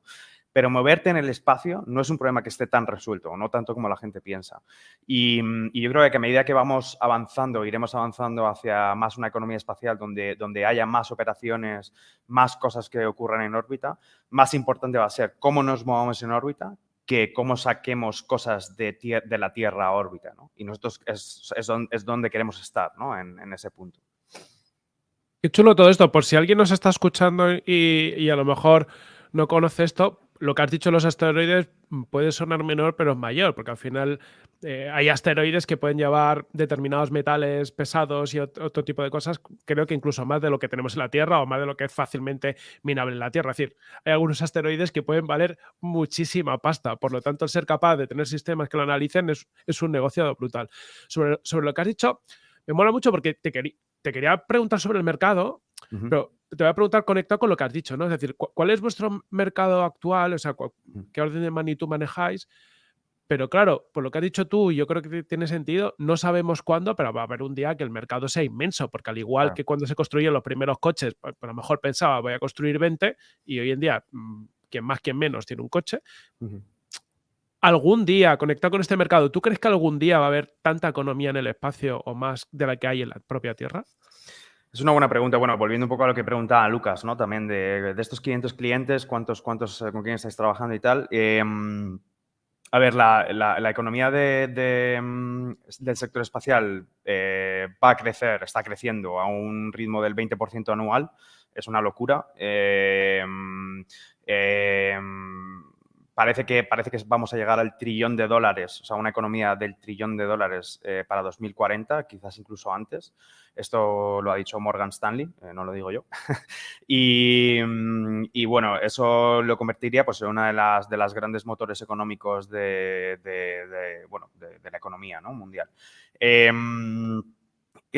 pero moverte en el espacio no es un problema que esté tan resuelto, no tanto como la gente piensa. Y, yo creo que a medida que vamos avanzando, iremos avanzando hacia más una economía espacial donde, donde haya más operaciones, más cosas que ocurran en órbita, más importante va a ser cómo nos movamos en órbita, que cómo saquemos cosas de, la Tierra órbita. ¿no? Y nosotros es, es, donde queremos estar, ¿no? en, ese punto. Qué chulo todo esto. Por si alguien nos está escuchando y a lo mejor no conoce esto, lo que has dicho los asteroides puede sonar menor, pero es mayor, porque al final eh, hay asteroides que pueden llevar determinados metales pesados y otro, tipo de cosas, creo que incluso más de lo que tenemos en la Tierra o más de lo que es fácilmente minable en la Tierra. Es decir, hay algunos asteroides que pueden valer muchísima pasta, por lo tanto, el ser capaz de tener sistemas que lo analicen es, un negocio brutal. Sobre, sobre, lo que has dicho, me mola mucho porque te, te quería preguntar sobre el mercado, pero te voy a preguntar conectado con lo que has dicho, ¿no? Es decir, ¿cuál es vuestro mercado actual? O sea, ¿qué orden de magnitud manejáis? Pero claro, por lo que has dicho tú, yo creo que tiene sentido, no sabemos cuándo, pero va a haber un día que el mercado sea inmenso, porque al igual que cuando se construyeron los primeros coches, pues, a lo mejor pensaba voy a construir 20 y hoy en día, mm, quien más, quien menos tiene un coche. Algún día, conectado con este mercado, ¿tú crees que algún día va a haber tanta economía en el espacio o más de la que hay en la propia Tierra? Es una buena pregunta. Bueno, volviendo un poco a lo que preguntaba Lucas, ¿no? También de, estos 500 clientes, ¿cuántos, cuántos, eh, con quién estáis trabajando y tal? Em, a ver, la, economía mm, del sector espacial eh, va a crecer, está creciendo a un ritmo del 20% anual. Es una locura. Em, em, parece que, parece que vamos a llegar al trillón de dólares, o sea, una economía del trillón de dólares eh, para 2040, quizás incluso antes. Esto lo ha dicho Morgan Stanley, eh, no lo digo yo. Mm, y, bueno, eso lo convertiría pues, en una de las, de las grandes motores económicos de, bueno, de, la economía ¿no? mundial.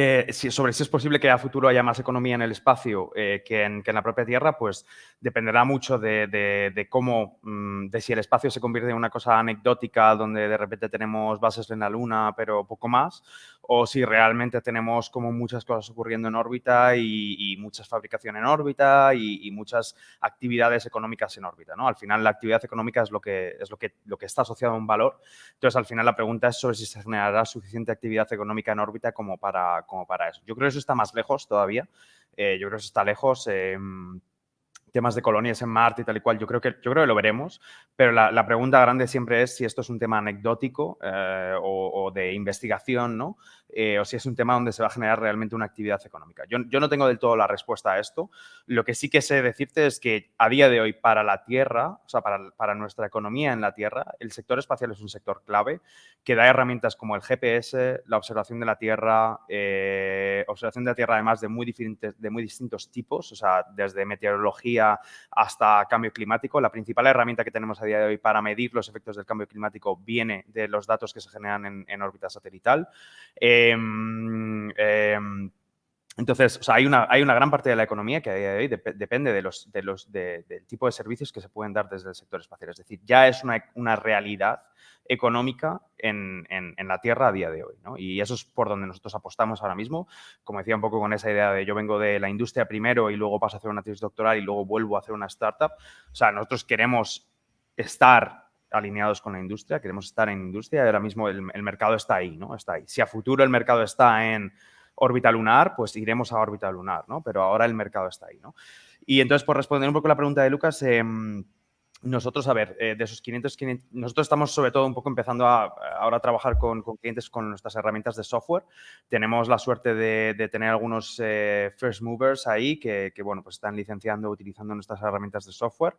Em, sobre si es posible que a futuro haya más economía en el espacio eh, que, en, la propia Tierra, pues dependerá mucho de, cómo, mm, de si el espacio se convierte en una cosa anecdótica donde de repente tenemos bases en la Luna, pero poco más, o si realmente tenemos como muchas cosas ocurriendo en órbita y, muchas fabricación en órbita y, muchas actividades económicas en órbita. ¿no? Al final la actividad económica es lo que, es lo que, lo que está asociado a un valor. Entonces al final la pregunta es sobre si se generará suficiente actividad económica en órbita como para, como para eso. Yo creo que eso está más lejos todavía. Eh, yo creo que eso está lejos. Em, temas de colonias en Marte y tal y cual, yo creo que, yo creo que lo veremos, pero la, pregunta grande siempre es si esto es un tema anecdótico eh, o, de investigación, ¿no? Eh, o si es un tema donde se va a generar realmente una actividad económica. Yo, no tengo del todo la respuesta a esto. Lo que sí que sé decirte es que a día de hoy para la Tierra, o sea, para, nuestra economía en la Tierra, el sector espacial es un sector clave que da herramientas como el GPS, la observación de la Tierra, eh, observación de la Tierra además de muy, diferentes, de muy distintos tipos, o sea, desde meteorología hasta cambio climático. La principal herramienta que tenemos a día de hoy para medir los efectos del cambio climático viene de los datos que se generan en, órbita satelital. Em, em, Entonces, o sea, hay, una, hay una gran parte de la economía que día de depende de los, de del tipo de servicios que se pueden dar desde el sector espacial. Es decir, ya es una, una realidad económica en, en, la Tierra a día de hoy. ¿no? Y eso es por donde nosotros apostamos ahora mismo. Como decía un poco con esa idea de yo vengo de la industria primero y luego paso a hacer una tesis doctoral y luego vuelvo a hacer una startup. O sea, nosotros queremos estar alineados con la industria, queremos estar en industria y ahora mismo el, mercado está ahí, ¿no? Está ahí. Si a futuro el mercado está en órbita lunar, pues iremos a órbita lunar, ¿no? Pero ahora el mercado está ahí, ¿no? Y entonces, por responder un poco la pregunta de Lucas, em, nosotros, a ver, eh, de esos 500, 500, nosotros estamos sobre todo un poco empezando a, ahora a trabajar con, clientes con nuestras herramientas de software. Tenemos la suerte de, tener algunos eh, first movers ahí que, bueno, pues están licenciando, utilizando nuestras herramientas de software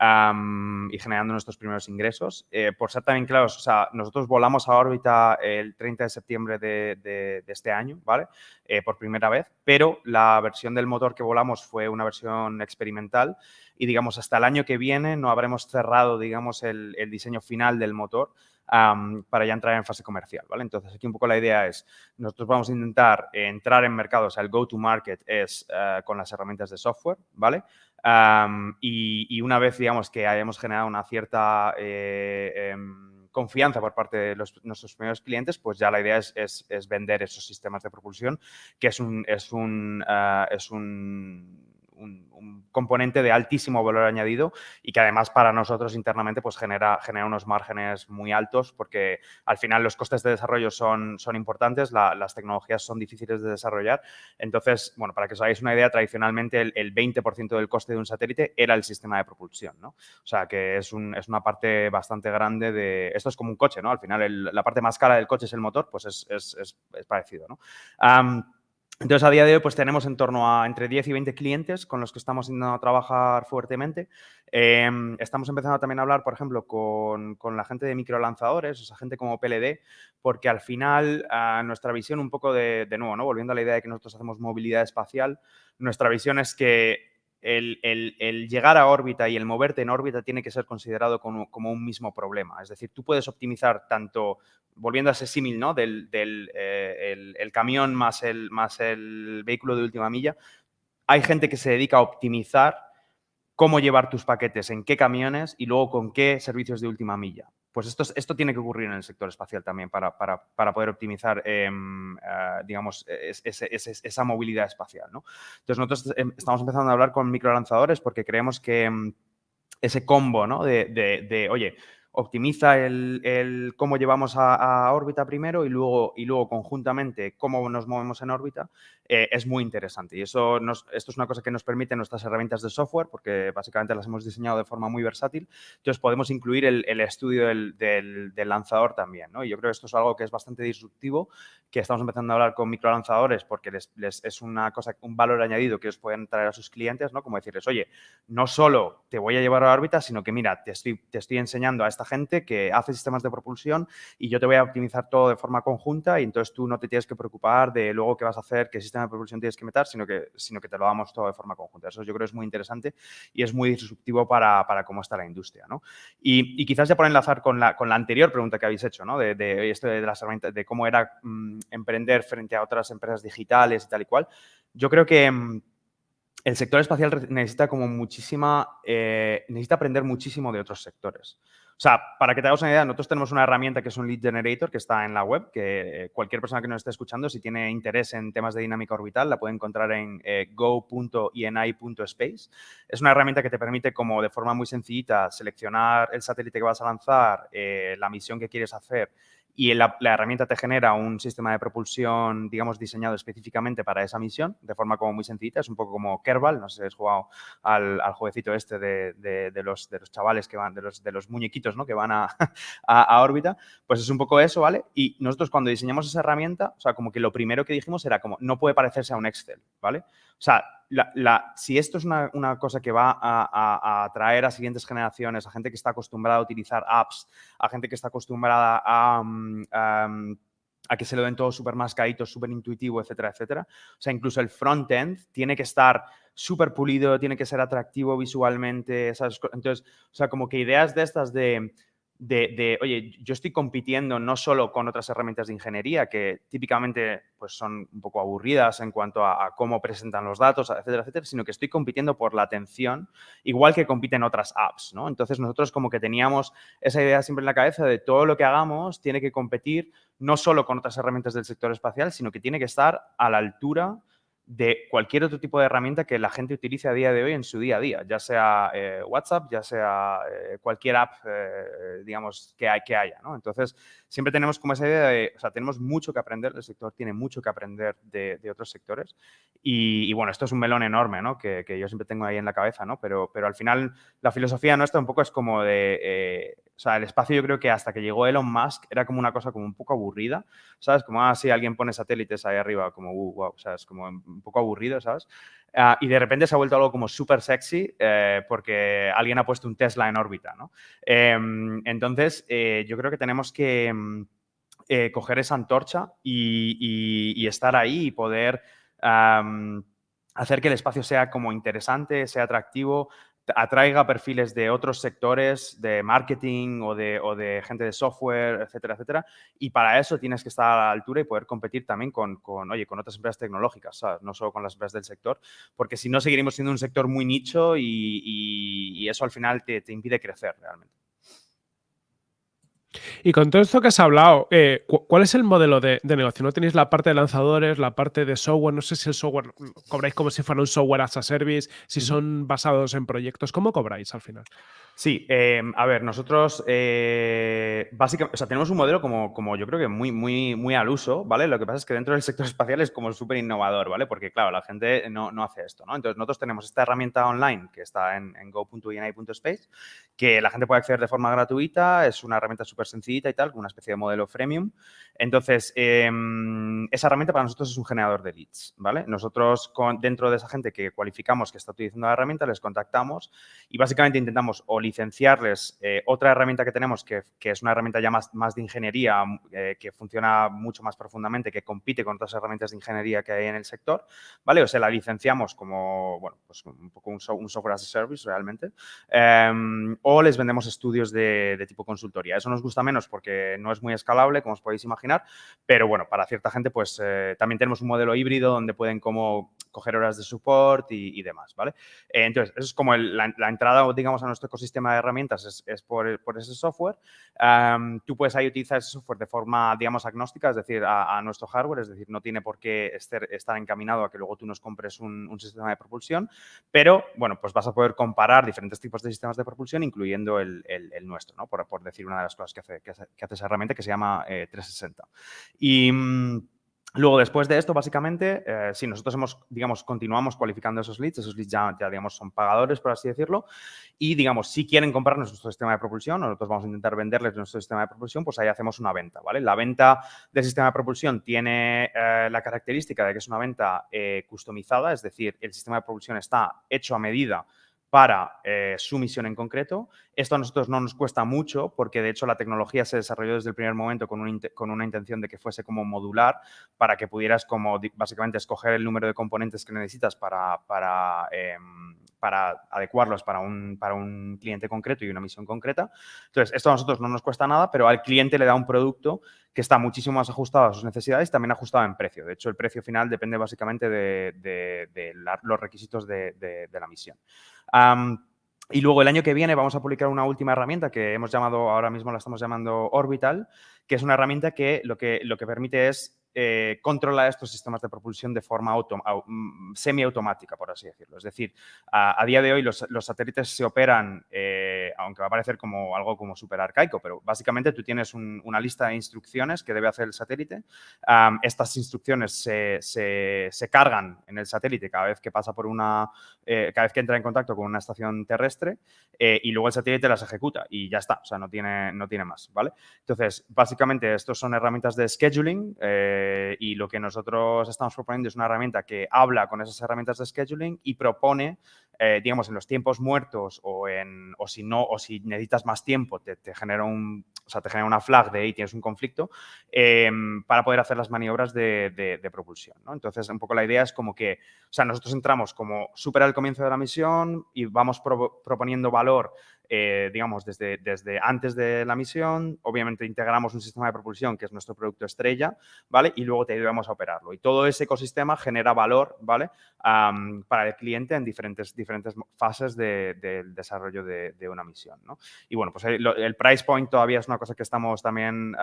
y generando nuestros primeros ingresos. Eh, por ser también claros, o sea, nosotros volamos a órbita el 30 de septiembre de, de este año, ¿vale? por primera vez, pero la versión del motor que volamos fue una versión experimental y digamos hasta el año que viene no habremos cerrado digamos el, diseño final del motor para ya entrar en fase comercial, ¿vale? Entonces aquí un poco la idea es, nosotros vamos a intentar entrar en mercados, el go-to-market es eh, con las herramientas de software, ¿vale? y, una vez, digamos, que hayamos generado una cierta eh, em, confianza por parte de nuestros primeros clientes, pues ya la idea es, es, vender esos sistemas de propulsión, que es un, es un, eh, es un un, componente de altísimo valor añadido y que además para nosotros internamente pues genera, genera unos márgenes muy altos porque al final los costes de desarrollo son, son importantes, las tecnologías son difíciles de desarrollar. Entonces, bueno, para que os hagáis una idea, tradicionalmente el, 20% del coste de un satélite era el sistema de propulsión, ¿no? O sea, que es, es una parte bastante grande de... Esto es como un coche, ¿no? Al final la parte más cara del coche es el motor, pues es, es, es parecido, ¿no? Entonces, a día de hoy, pues tenemos en torno a entre 10 y 20 clientes con los que estamos intentando trabajar fuertemente. Em, estamos empezando también a hablar, por ejemplo, con, la gente de microlanzadores, o sea, gente como PLD, porque al final nuestra visión un poco de, de nuevo, ¿no? volviendo a la idea de que nosotros hacemos movilidad espacial, nuestra visión es que el, llegar a órbita y el moverte en órbita tiene que ser considerado como, un mismo problema. Es decir, tú puedes optimizar tanto, volviendo a ese símil, ¿no? Del, eh, el, camión más el, más el vehículo de última milla. Hay gente que se dedica a optimizar cómo llevar tus paquetes, en qué camiones y luego con qué servicios de última milla. Pues esto, esto tiene que ocurrir en el sector espacial también para, poder optimizar, em, eh, digamos, esa movilidad espacial. ¿no? Entonces, nosotros em, estamos empezando a hablar con microlanzadores porque creemos que em, ese combo ¿no? de, de, oye, optimiza el, cómo llevamos a, órbita primero y luego, y luego conjuntamente cómo nos movemos en órbita, eh, es muy interesante. Y eso esto es una cosa que nos permite nuestras herramientas de software, porque básicamente las hemos diseñado de forma muy versátil. Entonces podemos incluir el, estudio del, lanzador también. ¿no? Y yo creo que esto es algo que es bastante disruptivo, que estamos empezando a hablar con microlanzadores porque les, es una cosa, un valor añadido que os pueden traer a sus clientes, ¿no? como decirles, oye, no solo te voy a llevar a órbita, sino que mira, te estoy, te estoy enseñando a esta gente que hace sistemas de propulsión y yo te voy a optimizar todo de forma conjunta y entonces tú no te tienes que preocupar de luego qué vas a hacer, qué sistema de propulsión tienes que meter, sino que, sino que te lo damos todo de forma conjunta. Eso yo creo es muy interesante y es muy disruptivo para, para cómo está la industria. ¿no? Y, quizás ya por enlazar con la, con la anterior pregunta que habéis hecho, ¿no? de, de esto de las herramientas, de cómo era mm, emprender frente a otras empresas digitales y tal y cual, yo creo que mm, el sector espacial necesita como muchísima, eh, necesita aprender muchísimo de otros sectores. O sea, para que te hagas una idea, nosotros tenemos una herramienta que es un lead generator que está en la web, que cualquier persona que nos esté escuchando, si tiene interés en temas de dinámica orbital, la puede encontrar en eh, go.ini.space. Es una herramienta que te permite como de forma muy sencillita seleccionar el satélite que vas a lanzar, eh, la misión que quieres hacer y la, herramienta te genera un sistema de propulsión, digamos, diseñado específicamente para esa misión, de forma como muy sencilla, es un poco como Kerbal, no sé si has jugado al, al jueguecito este de, los, chavales que van, de los muñequitos, ¿no? Que van a, a, órbita, pues es un poco eso, ¿vale? Y nosotros cuando diseñamos esa herramienta, o sea, como que lo primero que dijimos era como, no puede parecerse a un Excel, ¿vale? O sea, si esto es una, cosa que va a, atraer a siguientes generaciones, a gente que está acostumbrada a utilizar apps, a gente que está acostumbrada a, mm, mm, que se lo den todo súper mascadito, súper intuitivo, etcétera, etcétera. O sea, incluso el front-end tiene que estar súper pulido, tiene que ser atractivo visualmente. Entonces, o sea, como que ideas de estas de de, oye, yo estoy compitiendo no solo con otras herramientas de ingeniería que típicamente pues, son un poco aburridas en cuanto a, cómo presentan los datos, etcétera, etcétera, sino que estoy compitiendo por la atención, igual que compiten otras apps, ¿no? Entonces nosotros como que teníamos esa idea siempre en la cabeza de todo lo que hagamos tiene que competir no solo con otras herramientas del sector espacial, sino que tiene que estar a la altura de cualquier otro tipo de herramienta que la gente utilice a día de hoy en su día a día, ya sea eh, WhatsApp, ya sea eh, cualquier app, eh, digamos, que, hay, que haya, ¿no? Entonces, siempre tenemos como esa idea de, o sea, tenemos mucho que aprender, el sector tiene mucho que aprender de, otros sectores y, bueno, esto es un melón enorme, ¿no? Que, que, yo siempre tengo ahí en la cabeza, ¿no? Pero, pero al final la filosofía nuestra un poco es como de o sea, el espacio yo creo que hasta que llegó Elon Musk era como una cosa como un poco aburrida, ¿sabes? Como, ah, sí, alguien pone satélites ahí arriba, como, uh, wow, ¿sabes? Como un poco aburrido, ¿sabes? Ah, y de repente se ha vuelto algo como súper sexy eh, porque alguien ha puesto un Tesla en órbita, ¿no? Em, entonces, eh, yo creo que tenemos que em, eh, coger esa antorcha y, estar ahí y poder hacer que el espacio sea como interesante, sea atractivo, atraiga perfiles de otros sectores, de marketing o de, o de, gente de software, etcétera, etcétera. Y para eso tienes que estar a la altura y poder competir también con, con oye, con otras empresas tecnológicas, no solo con las empresas del sector, porque si no seguiremos siendo un sector muy nicho y, y, eso al final te, te impide crecer realmente. Y con todo esto que has hablado, eh, ¿cuál es el modelo de, negocio? ¿No tenéis la parte de lanzadores, la parte de software? No sé si el software cobráis como si fuera un software as a service, si son basados en proyectos. ¿Cómo cobráis al final? Sí, em, a ver, nosotros eh, básicamente, o sea, tenemos un modelo como, como yo creo que muy, muy, muy al uso, ¿vale? Lo que pasa es que dentro del sector espacial es como súper innovador, ¿vale? Porque, claro, la gente no, hace esto, ¿no? Entonces, nosotros tenemos esta herramienta online que está en, en go.ini.space, que la gente puede acceder de forma gratuita, es una herramienta súper sencillita y tal, con una especie de modelo freemium. Entonces, em, esa herramienta para nosotros es un generador de leads, ¿vale? Nosotros, dentro de esa gente que cualificamos que está utilizando la herramienta, les contactamos y básicamente intentamos o licenciarles eh, otra herramienta que tenemos, que, es una herramienta ya más, más de ingeniería, eh, que funciona mucho más profundamente, que compite con otras herramientas de ingeniería que hay en el sector, ¿vale? O sea, la licenciamos como, bueno, pues un poco un, software as a service realmente, em, o les vendemos estudios de, tipo consultoría. Eso nos gusta menos porque no es muy escalable, como os podéis imaginar, pero bueno, para cierta gente, pues eh, también tenemos un modelo híbrido donde pueden como coger horas de support y, demás, ¿vale? entonces, eso es como la, la entrada, digamos, a nuestro ecosistema sistema de herramientas es, por, ese software. tú puedes ahí utilizar ese software de forma, digamos, agnóstica, es decir, a, nuestro hardware, es decir, no tiene por qué estar, encaminado a que luego tú nos compres un, sistema de propulsión, pero, bueno, pues vas a poder comparar diferentes tipos de sistemas de propulsión, incluyendo el, nuestro, ¿no? Por, decir una de las cosas que que hace, esa herramienta que se llama 360. Eh, y... Mm, Luego, después de esto, básicamente, eh, si nosotros hemos, digamos, continuamos cualificando esos leads, esos leads ya, digamos, son pagadores, por así decirlo, y, digamos, si quieren comprar nuestro sistema de propulsión, nosotros vamos a intentar venderles nuestro sistema de propulsión, pues ahí hacemos una venta, ¿vale? La venta del sistema de propulsión tiene eh, la característica de que es una venta customizada, es decir, el sistema de propulsión está hecho a medida para eh, su misión en concreto. Esto a nosotros no nos cuesta mucho porque de hecho la tecnología se desarrolló desde el primer momento con, una intención de que fuese como modular para que pudieras como básicamente escoger el número de componentes que necesitas para, em, adecuarlos para un, cliente concreto y una misión concreta. Entonces, esto a nosotros no nos cuesta nada, pero al cliente le da un producto que está muchísimo más ajustado a sus necesidades, también ajustado en precio. De hecho, el precio final depende básicamente de, los requisitos de, la misión. Y luego el año que viene vamos a publicar una última herramienta que hemos llamado, ahora mismo la estamos llamando Orbital, que es una herramienta que lo que, lo que permite es eh, controla estos sistemas de propulsión de forma mm, semiautomática, por así decirlo. Es decir, a, día de hoy los, satélites se operan, eh, aunque va a parecer como algo como súper arcaico, pero básicamente tú tienes una lista de instrucciones que debe hacer el satélite. estas instrucciones se, cargan en el satélite cada vez que pasa por una, eh, cada vez que entra en contacto con una estación terrestre y luego el satélite las ejecuta y ya está, o sea, no tiene, no tiene más, ¿vale? Entonces, básicamente, estos son herramientas de scheduling eh, y lo que nosotros estamos proponiendo es una herramienta que habla con esas herramientas de scheduling y propone, eh, digamos, en los tiempos muertos o, en, o si no, o si necesitas más tiempo, te, genera un, o sea, te genera una flag de ahí tienes un conflicto em, para poder hacer las maniobras de, propulsión. ¿no? Entonces, un poco la idea es como que, o sea, nosotros entramos como súper al comienzo de la misión y vamos proponiendo valor eh, digamos, desde, desde antes de la misión, obviamente integramos un sistema de propulsión que es nuestro producto estrella, ¿vale? Y luego te ayudamos a operarlo. Y todo ese ecosistema genera valor, ¿vale? para el cliente en diferentes, diferentes fases del desarrollo de, una misión, ¿no? Y bueno, pues el, el, price point todavía es una cosa que estamos también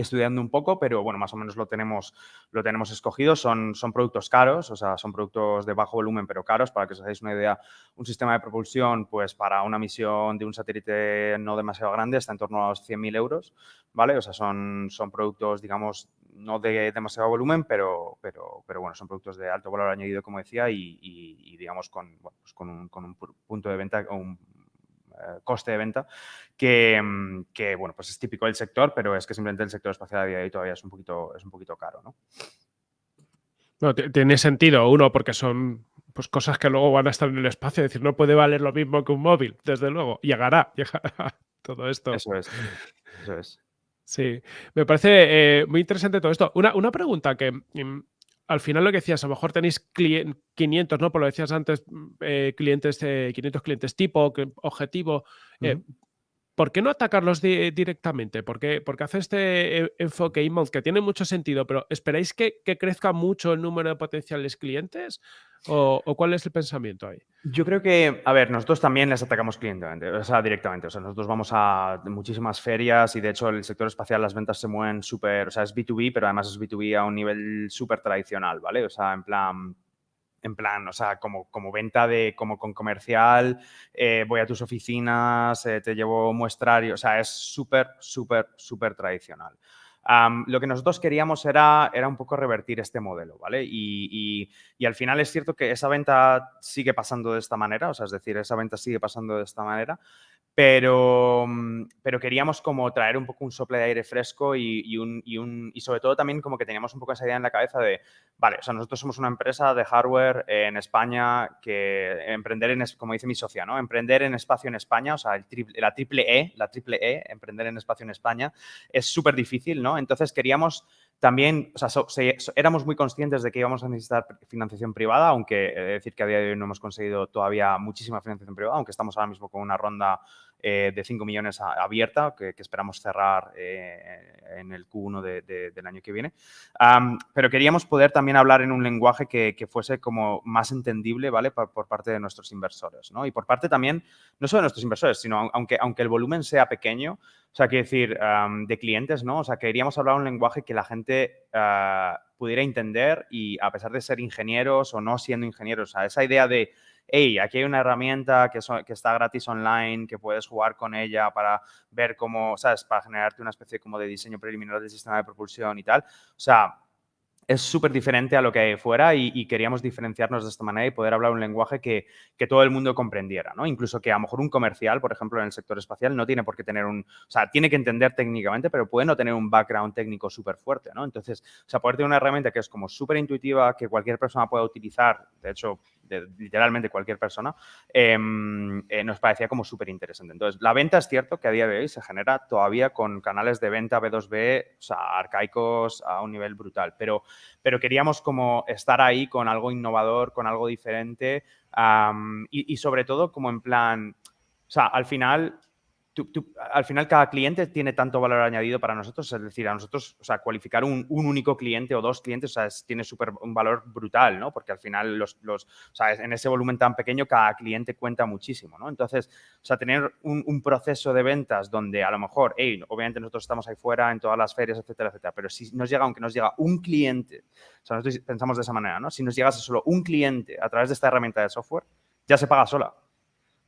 estudiando un poco, pero bueno, más o menos lo tenemos, lo tenemos escogido. Son, son productos caros, o sea, son productos de bajo volumen, pero caros. Para que os hagáis una idea, un sistema de propulsión, pues para una misión de un satélite no demasiado grande está en torno a los 100.000 euros, ¿vale? O sea, son, son productos, digamos, no de demasiado volumen, pero, pero, pero bueno, son productos de alto valor añadido, como decía, y, digamos, con, pues con, un, con un punto de venta, un coste de venta, mm, que, bueno, pues es típico del sector, pero es que simplemente el sector espacial a día de hoy todavía es un poquito, es un poquito caro, ¿no? tiene sentido, uno, porque son pues, cosas que luego van a estar en el espacio, es decir, no puede valer lo mismo que un móvil, desde luego, llegará, llegará todo esto. Eso es, eso es. Sí, me parece eh, muy interesante todo esto. Una, una pregunta que mm, al final lo que decías, a lo mejor tenéis 500, ¿no? Por lo decías antes, mm, eh, clientes, 500 clientes tipo, objetivo. Eh, ¿Por qué no atacarlos directamente? ¿Por porque hace este eh, enfoque inbound que tiene mucho sentido, pero ¿esperáis que, crezca mucho el número de potenciales clientes? ¿O, cuál es el pensamiento ahí? Yo creo que, a ver, nosotros también les atacamos clientemente, o sea, directamente. O sea, nosotros vamos a muchísimas ferias y de hecho el sector espacial, las ventas se mueven súper, o sea, es B2B, pero además es B2B a un nivel súper tradicional, ¿vale? O sea, en plan, en plan, o sea, como, como venta de, como con comercial, eh, voy a tus oficinas, eh, te llevo muestrario, o sea, es súper, súper, súper tradicional. lo que nosotros queríamos era, era un poco revertir este modelo, ¿vale? Y, y, al final es cierto que esa venta sigue pasando de esta manera, o sea, es decir, esa venta sigue pasando de esta manera, pero, mm, pero queríamos como traer un poco un sople de aire fresco y, y, un, y, sobre todo también como que teníamos un poco esa idea en la cabeza de, vale, o sea, nosotros somos una empresa de hardware en España que emprender en, como dice mi socia, ¿no? Emprender en espacio en España, o sea, la triple E, la triple E, emprender en espacio en España, es súper difícil, ¿no? Entonces queríamos también, o sea, éramos muy conscientes de que íbamos a necesitar financiación privada, aunque de decir que a día de hoy no hemos conseguido todavía muchísima financiación privada, aunque estamos ahora mismo con una ronda eh, de 5 millones abierta que, esperamos cerrar eh, en el Q1 del año que viene. pero queríamos poder también hablar en un lenguaje que, fuese como más entendible, ¿vale? Por, parte de nuestros inversores, ¿no? Y por parte también, no solo de nuestros inversores, sino aunque, aunque el volumen sea pequeño, o sea, quiero decir, de clientes, ¿no? O sea, queríamos hablar un lenguaje que la gente ah, pudiera entender y a pesar de ser ingenieros o no siendo ingenieros, o esa idea de hey, aquí hay una herramienta que, está gratis online, que puedes jugar con ella para ver cómo, ¿sabes? Para generarte una especie como de diseño preliminar del sistema de propulsión y tal. O sea, es súper diferente a lo que hay fuera y, queríamos diferenciarnos de esta manera y poder hablar un lenguaje que, todo el mundo comprendiera, ¿no? Incluso que a lo mejor un comercial, por ejemplo, en el sector espacial, no tiene por qué tener un... O sea, tiene que entender técnicamente, pero puede no tener un background técnico súper fuerte, ¿no? Entonces, o sea, poder tener una herramienta que es como súper intuitiva, que cualquier persona pueda utilizar, de hecho, literalmente cualquier persona, em, eh, nos parecía como súper interesante. Entonces, la venta es cierto que a día de hoy se genera todavía con canales de venta B2B, o sea, arcaicos a un nivel brutal, pero, pero queríamos como estar ahí con algo innovador, con algo diferente y, y sobre todo como en plan, o sea, al final al final cada cliente tiene tanto valor añadido para nosotros, es decir, a nosotros, o sea, cualificar un, único cliente o dos clientes, o sea, tiene súper un valor brutal, ¿no? Porque al final los, o sea, en ese volumen tan pequeño cada cliente cuenta muchísimo, ¿no? Entonces, o sea, tener un, proceso de ventas donde a lo mejor, hey, obviamente nosotros estamos ahí fuera en todas las ferias, etcétera, etcétera, pero si nos llega, aunque nos llega un cliente, o sea, nosotros pensamos de esa manera, ¿no? Si nos llegase solo un cliente a través de esta herramienta de software, ya se paga sola.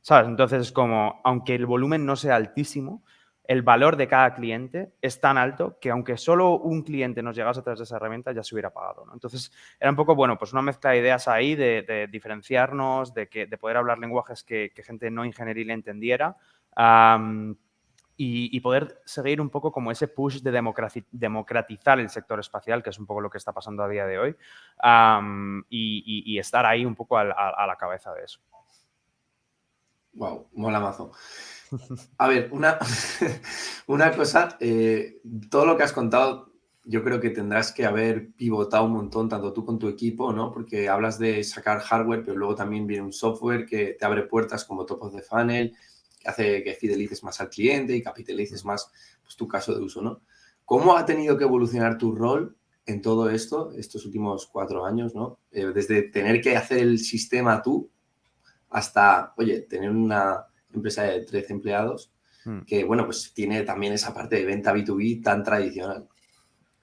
¿Sabes? Entonces es como, aunque el volumen no sea altísimo, el valor de cada cliente es tan alto que aunque solo un cliente nos llegase a través de esa herramienta, ya se hubiera pagado. ¿no? Entonces, era un poco, bueno, pues una mezcla de ideas ahí, de, diferenciarnos, de, que, de poder hablar lenguajes que, gente no ingenieril entendiera y, poder seguir un poco como ese push de democratizar el sector espacial, que es un poco lo que está pasando a día de hoy, y, estar ahí un poco a la cabeza de eso. Wow, mola mazo. A ver, una, una cosa, eh, todo lo que has contado, yo creo que tendrás que haber pivotado un montón, tanto tú con tu equipo, ¿no? Porque hablas de sacar hardware, pero luego también viene un software que te abre puertas como Top of the Funnel, que hace que fidelices más al cliente y capitalices más pues, tu caso de uso, ¿no? ¿Cómo ha tenido que evolucionar tu rol en todo esto, estos últimos cuatro años, ¿no? Eh, desde tener que hacer el sistema tú hasta, oye, tener una empresa de 13 empleados hmm. que, bueno, pues tiene también esa parte de venta B2B tan tradicional.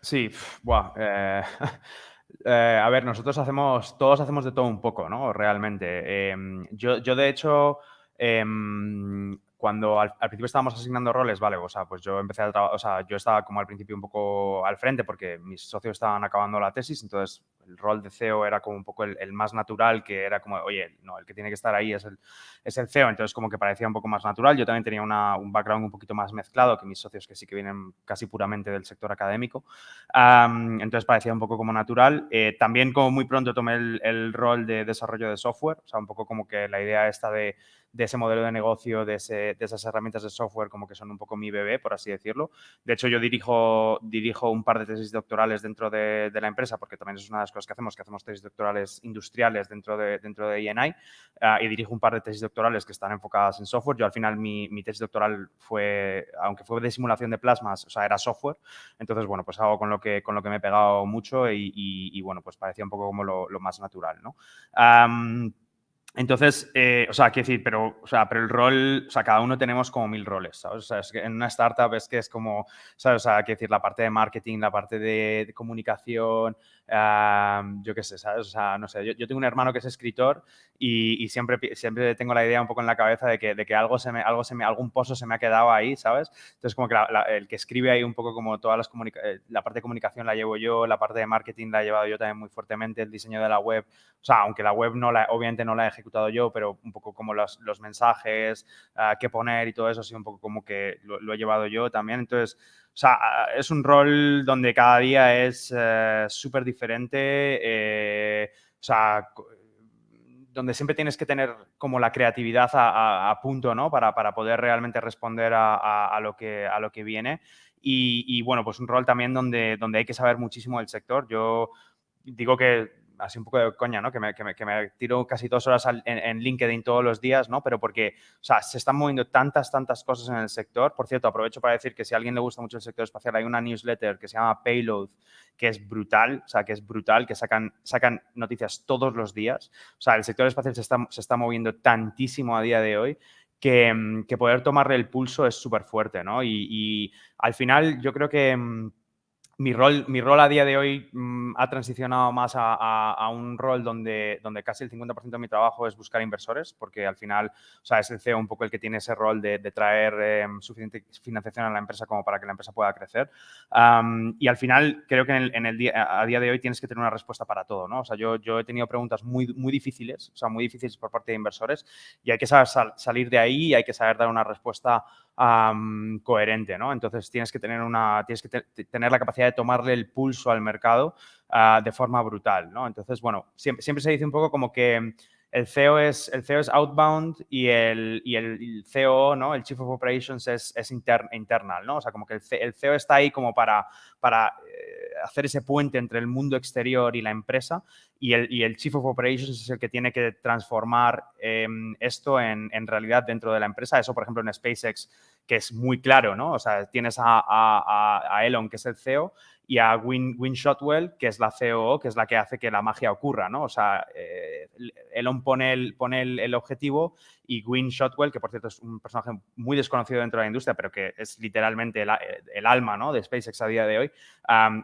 Sí, buah, eh, eh, a ver, nosotros hacemos, todos hacemos de todo un poco, ¿no? Realmente. Em, yo, yo, de hecho, em, cuando al, principio estábamos asignando roles, vale, o sea, pues yo empecé a trabajar, o sea, yo estaba como al principio un poco al frente porque mis socios estaban acabando la tesis, entonces el rol de CEO era como un poco el, más natural, que era como, oye, no, el que tiene que estar ahí es el, es el CEO, entonces como que parecía un poco más natural. Yo también tenía un background un poquito más mezclado que mis socios que sí que vienen casi puramente del sector académico, entonces parecía un poco como natural. Eh, también como muy pronto tomé el, el rol de desarrollo de software, o sea, un poco como que la idea esta de de ese modelo de negocio, de, esas herramientas de software como que son un poco mi bebé, por así decirlo. De hecho, yo dirijo, dirijo un par de tesis doctorales dentro de, la empresa, porque también es una de las cosas que hacemos, que hacemos tesis doctorales industriales dentro de, dentro de ENI, ah, y dirijo un par de tesis doctorales que están enfocadas en software. Yo al final mi, tesis doctoral fue, aunque fue de simulación de plasmas, o sea, era software. Entonces, bueno, pues algo con lo que, con lo que me he pegado mucho y, bueno, pues parecía un poco como lo, más natural, ¿no? Entonces, eh, o sea, quiero decir, pero, o sea, pero el rol, o sea, cada uno tenemos como mil roles, ¿sabes? O sea, en una startup es que es como, ¿sabes? O sea, quiero decir, la parte de marketing, la parte de comunicación, yo qué sé, ¿sabes? O sea, no sé, yo, tengo un hermano que es escritor y, siempre, siempre tengo la idea un poco en la cabeza de que, de que algo se me, algo se me, algún pozo se me ha quedado ahí, ¿sabes? Entonces, como que el que escribe ahí un poco como todas las eh, la parte de comunicación la llevo yo, la parte de marketing la he llevado yo también muy fuertemente, el diseño de la web, o sea, aunque la web no la, obviamente no la he ejecutado yo, pero un poco como los, los mensajes, uh, qué poner y todo eso, sí, un poco como que lo, lo he llevado yo también. Entonces, o sea, es un rol donde cada día es eh, súper diferente, eh, o sea, donde siempre tienes que tener como la creatividad a, punto, ¿no? Para, para, poder realmente responder a, lo, que, a lo que viene. Y, y, bueno, pues un rol también donde, donde hay que saber muchísimo del sector. Yo digo que así un poco de coña, ¿no? Que me, que me, que me tiro casi dos horas en, en, LinkedIn todos los días, ¿no? Pero porque, o sea, se están moviendo tantas, tantas cosas en el sector. Por cierto, aprovecho para decir que si a alguien le gusta mucho el sector espacial, hay una newsletter que se llama Payload, que es brutal, o sea, que es brutal, que sacan, sacan noticias todos los días. O sea, el sector espacial se está, se está moviendo tantísimo a día de hoy que, que poder tomarle el pulso es súper fuerte, ¿no? Y, y, al final yo creo que mm, mi rol, mi rol a día de hoy mm, ha transicionado más a, un rol donde, donde casi el 50% de mi trabajo es buscar inversores, porque al final o sea, es el CEO un poco el que tiene ese rol de, traer em, suficiente financiación a la empresa como para que la empresa pueda crecer. y al final creo que en el, día, a día de hoy tienes que tener una respuesta para todo. ¿no? O sea, yo, yo he tenido preguntas muy, muy difíciles, o sea, muy difíciles por parte de inversores y hay que saber salir de ahí y hay que saber dar una respuesta coherente, ¿no? Entonces tienes que tener una, tienes que tener la capacidad de tomarle el pulso al mercado ah, de forma brutal, ¿no? Entonces, bueno, siempre, siempre se dice un poco como que el CEO es, el CEO es outbound y el, y el, CEO, ¿no? El Chief of Operations es, es internal, ¿no? O sea, como que el, CEO está ahí como para, para eh, hacer ese puente entre el mundo exterior y la empresa y el, y el Chief of Operations es el que tiene que transformar em, esto en, en, realidad dentro de la empresa. Eso, por ejemplo, en SpaceX, que es muy claro, ¿no? O sea, tienes a, a, Elon, que es el CEO, y a Win, Win, Shotwell, que es la COO, que es la que hace que la magia ocurra, ¿no? O sea, eh, Elon pone, pone el, objetivo y Win Shotwell, que por cierto es un personaje muy desconocido dentro de la industria, pero que es literalmente el, alma ¿no? de SpaceX a día de hoy,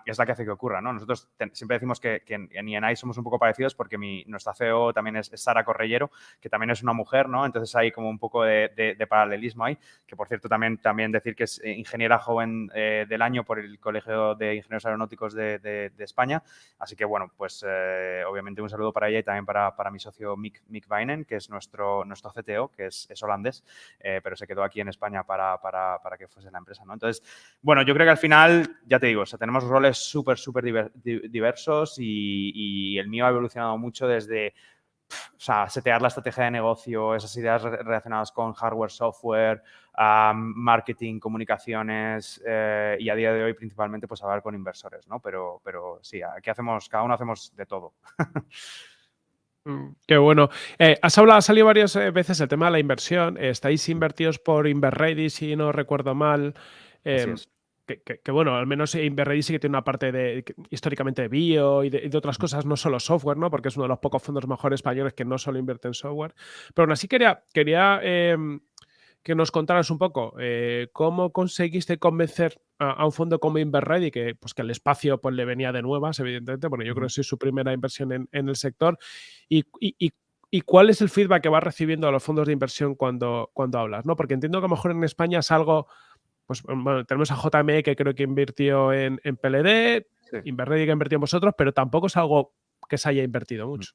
es la que hace que ocurra, ¿no? Nosotros siempre decimos que, en ENI somos un poco parecidos porque mi, nuestra CEO también es, Sara Correllero, que también es una mujer, ¿no? Entonces hay como un poco de, paralelismo ahí, que por cierto también, también decir que es ingeniera joven eh, del año por el Colegio de Ingenieros aeronáuticos de, España. Así que, bueno, pues eh, obviamente un saludo para ella y también para, para mi socio Mick, Mick que es nuestro, nuestro CTO, que es, holandés, eh, pero se quedó aquí en España para, para, para, que fuese la empresa. ¿no? Entonces, bueno, yo creo que al final, ya te digo, o sea, tenemos roles súper, súper diversos y, y el mío ha evolucionado mucho desde o sea, setear la estrategia de negocio, esas ideas relacionadas con hardware, software, marketing, comunicaciones eh, y a día de hoy principalmente pues hablar con inversores, ¿no? Pero, pero sí, aquí hacemos, cada uno hacemos de todo. Mm, qué bueno. Eh, has hablado, ha salido varias eh, veces el tema de la inversión. estáis invertidos por Inverready, si no recuerdo mal. Em, que, bueno, al menos Inverready sí que tiene una parte de históricamente de bio y de, otras cosas, no solo software, ¿no? Porque es uno de los pocos fondos mejores españoles que no solo invierte en software. Pero aún así quería, quería em, que nos contaras un poco eh, cómo conseguiste convencer a, un fondo como Inverready, que, pues, que el espacio pues, le venía de nuevas, evidentemente, porque yo creo que es su primera inversión en, el sector, y, cuál es el feedback que vas recibiendo a los fondos de inversión cuando, cuando hablas, ¿no? Porque entiendo que a lo mejor en España es algo, pues bueno, tenemos a JME que creo que invirtió en, en PLD, Inverready que invirtió en vosotros, pero tampoco es algo que se haya invertido mucho.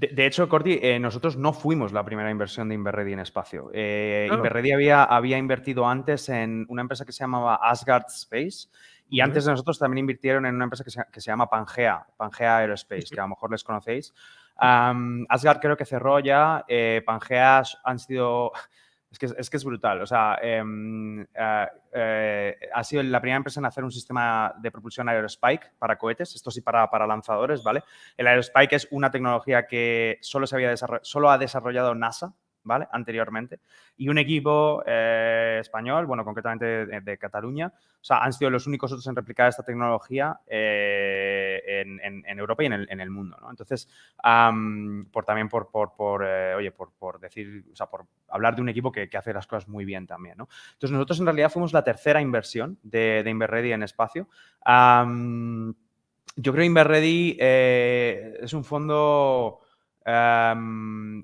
De, hecho, Corti, eh, nosotros no fuimos la primera inversión de Inverready en espacio. Eh, Inverready había, había invertido antes en una empresa que se llamaba Asgard Space y antes de nosotros también invirtieron en una empresa que se, que se llama Pangea, Pangea Aerospace, que a lo mejor les conocéis. Asgard creo que cerró ya, eh, Pangea han sido es que es, brutal. O sea, em, eh, eh, ha sido la primera empresa en hacer un sistema de propulsión Aerospike para cohetes, esto sí para, para lanzadores, ¿vale? El Aerospike es una tecnología que solo, se había solo ha desarrollado NASA, Anteriormente. Y un equipo eh, español, bueno, concretamente de, Cataluña, o sea, han sido los únicos otros en replicar esta tecnología eh, en, Europa y en el, mundo, ¿no? Entonces, por también por, por, eh, oye, por, decir, o sea, por hablar de un equipo que, hace las cosas muy bien también, ¿no? Entonces, nosotros en realidad fuimos la tercera inversión de, de Inverready en espacio. yo creo que Inverready es un fondo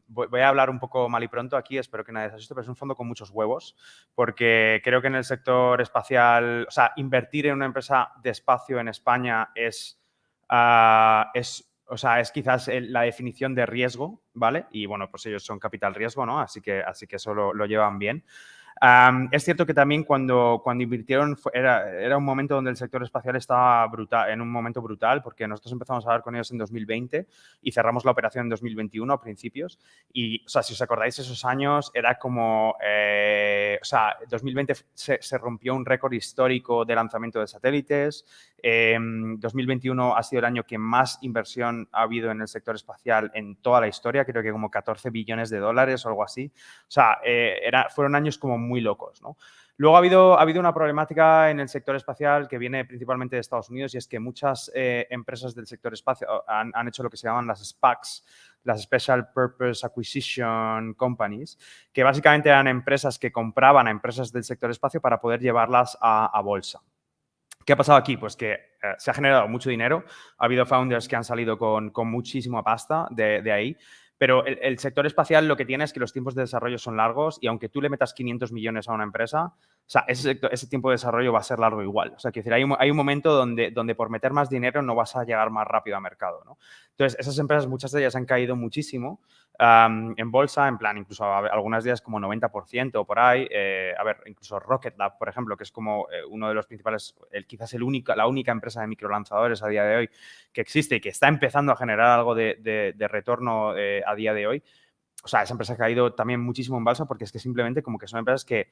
Voy, a hablar un poco mal y pronto aquí, espero que nadie se asuste, pero es un fondo con muchos huevos, porque creo que en el sector espacial, o sea, invertir en una empresa de espacio en España es, ah, es o sea, es quizás la definición de riesgo, ¿vale? Y bueno, pues ellos son capital riesgo, ¿no? Así que, así que eso lo llevan bien es cierto que también cuando, cuando invirtieron era, era, un momento donde el sector espacial estaba brutal, en un momento brutal, porque nosotros empezamos a hablar con ellos en 2020 y cerramos la operación en 2021 a principios. Y, o sea, si os acordáis, esos años era como, eh, o sea, 2020 se, se rompió un récord histórico de lanzamiento de satélites. 2021 em, ha sido el año que más inversión ha habido en el sector espacial en toda la historia, creo que como 14 billones de dólares o algo así. O sea, eh, era, fueron años como muy locos, ¿no? Luego ha habido, ha habido una problemática en el sector espacial que viene principalmente de Estados Unidos y es que muchas eh, empresas del sector espacial han, han, hecho lo que se llaman las SPACs, las Special Purpose Acquisition Companies, que básicamente eran empresas que compraban a empresas del sector espacio para poder llevarlas a, bolsa. ¿Qué ha pasado aquí? Pues que eh, se ha generado mucho dinero, ha habido founders que han salido con, con muchísima pasta de, de ahí, pero el, sector espacial lo que tiene es que los tiempos de desarrollo son largos y aunque tú le metas 500 millones a una empresa, o sea, ese, tiempo de desarrollo va a ser largo igual. O sea, que decir, hay un, hay un momento donde, donde por meter más dinero no vas a llegar más rápido a mercado, ¿no? Entonces, esas empresas, muchas de ellas han caído muchísimo en bolsa, en plan, incluso algunas días como 90% o por ahí. Eh, a ver, incluso Rocket Lab, por ejemplo, que es como eh, uno de los principales, quizás el único, la única empresa de microlanzadores a día de hoy que existe y que está empezando a generar algo de, de, retorno eh, a día de hoy. O sea, esa empresa ha caído también muchísimo en bolsa porque es que simplemente como que son empresas que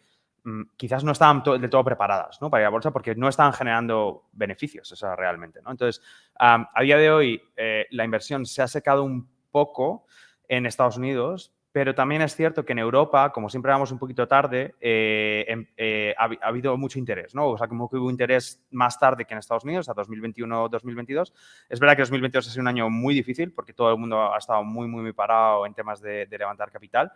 quizás no estaban del todo preparadas ¿no? para ir a bolsa porque no estaban generando beneficios, o sea, realmente. ¿no? Entonces, a día de hoy la inversión se ha secado un poco, en Estados Unidos, pero también es cierto que en Europa, como siempre vamos un poquito tarde, eh, em, eh, ha, habido mucho interés, ¿no? O sea, como que hubo interés más tarde que en Estados Unidos, a 2021-2022. Es verdad que 2022 ha sido un año muy difícil porque todo el mundo ha estado muy, muy, muy parado en temas de, levantar capital.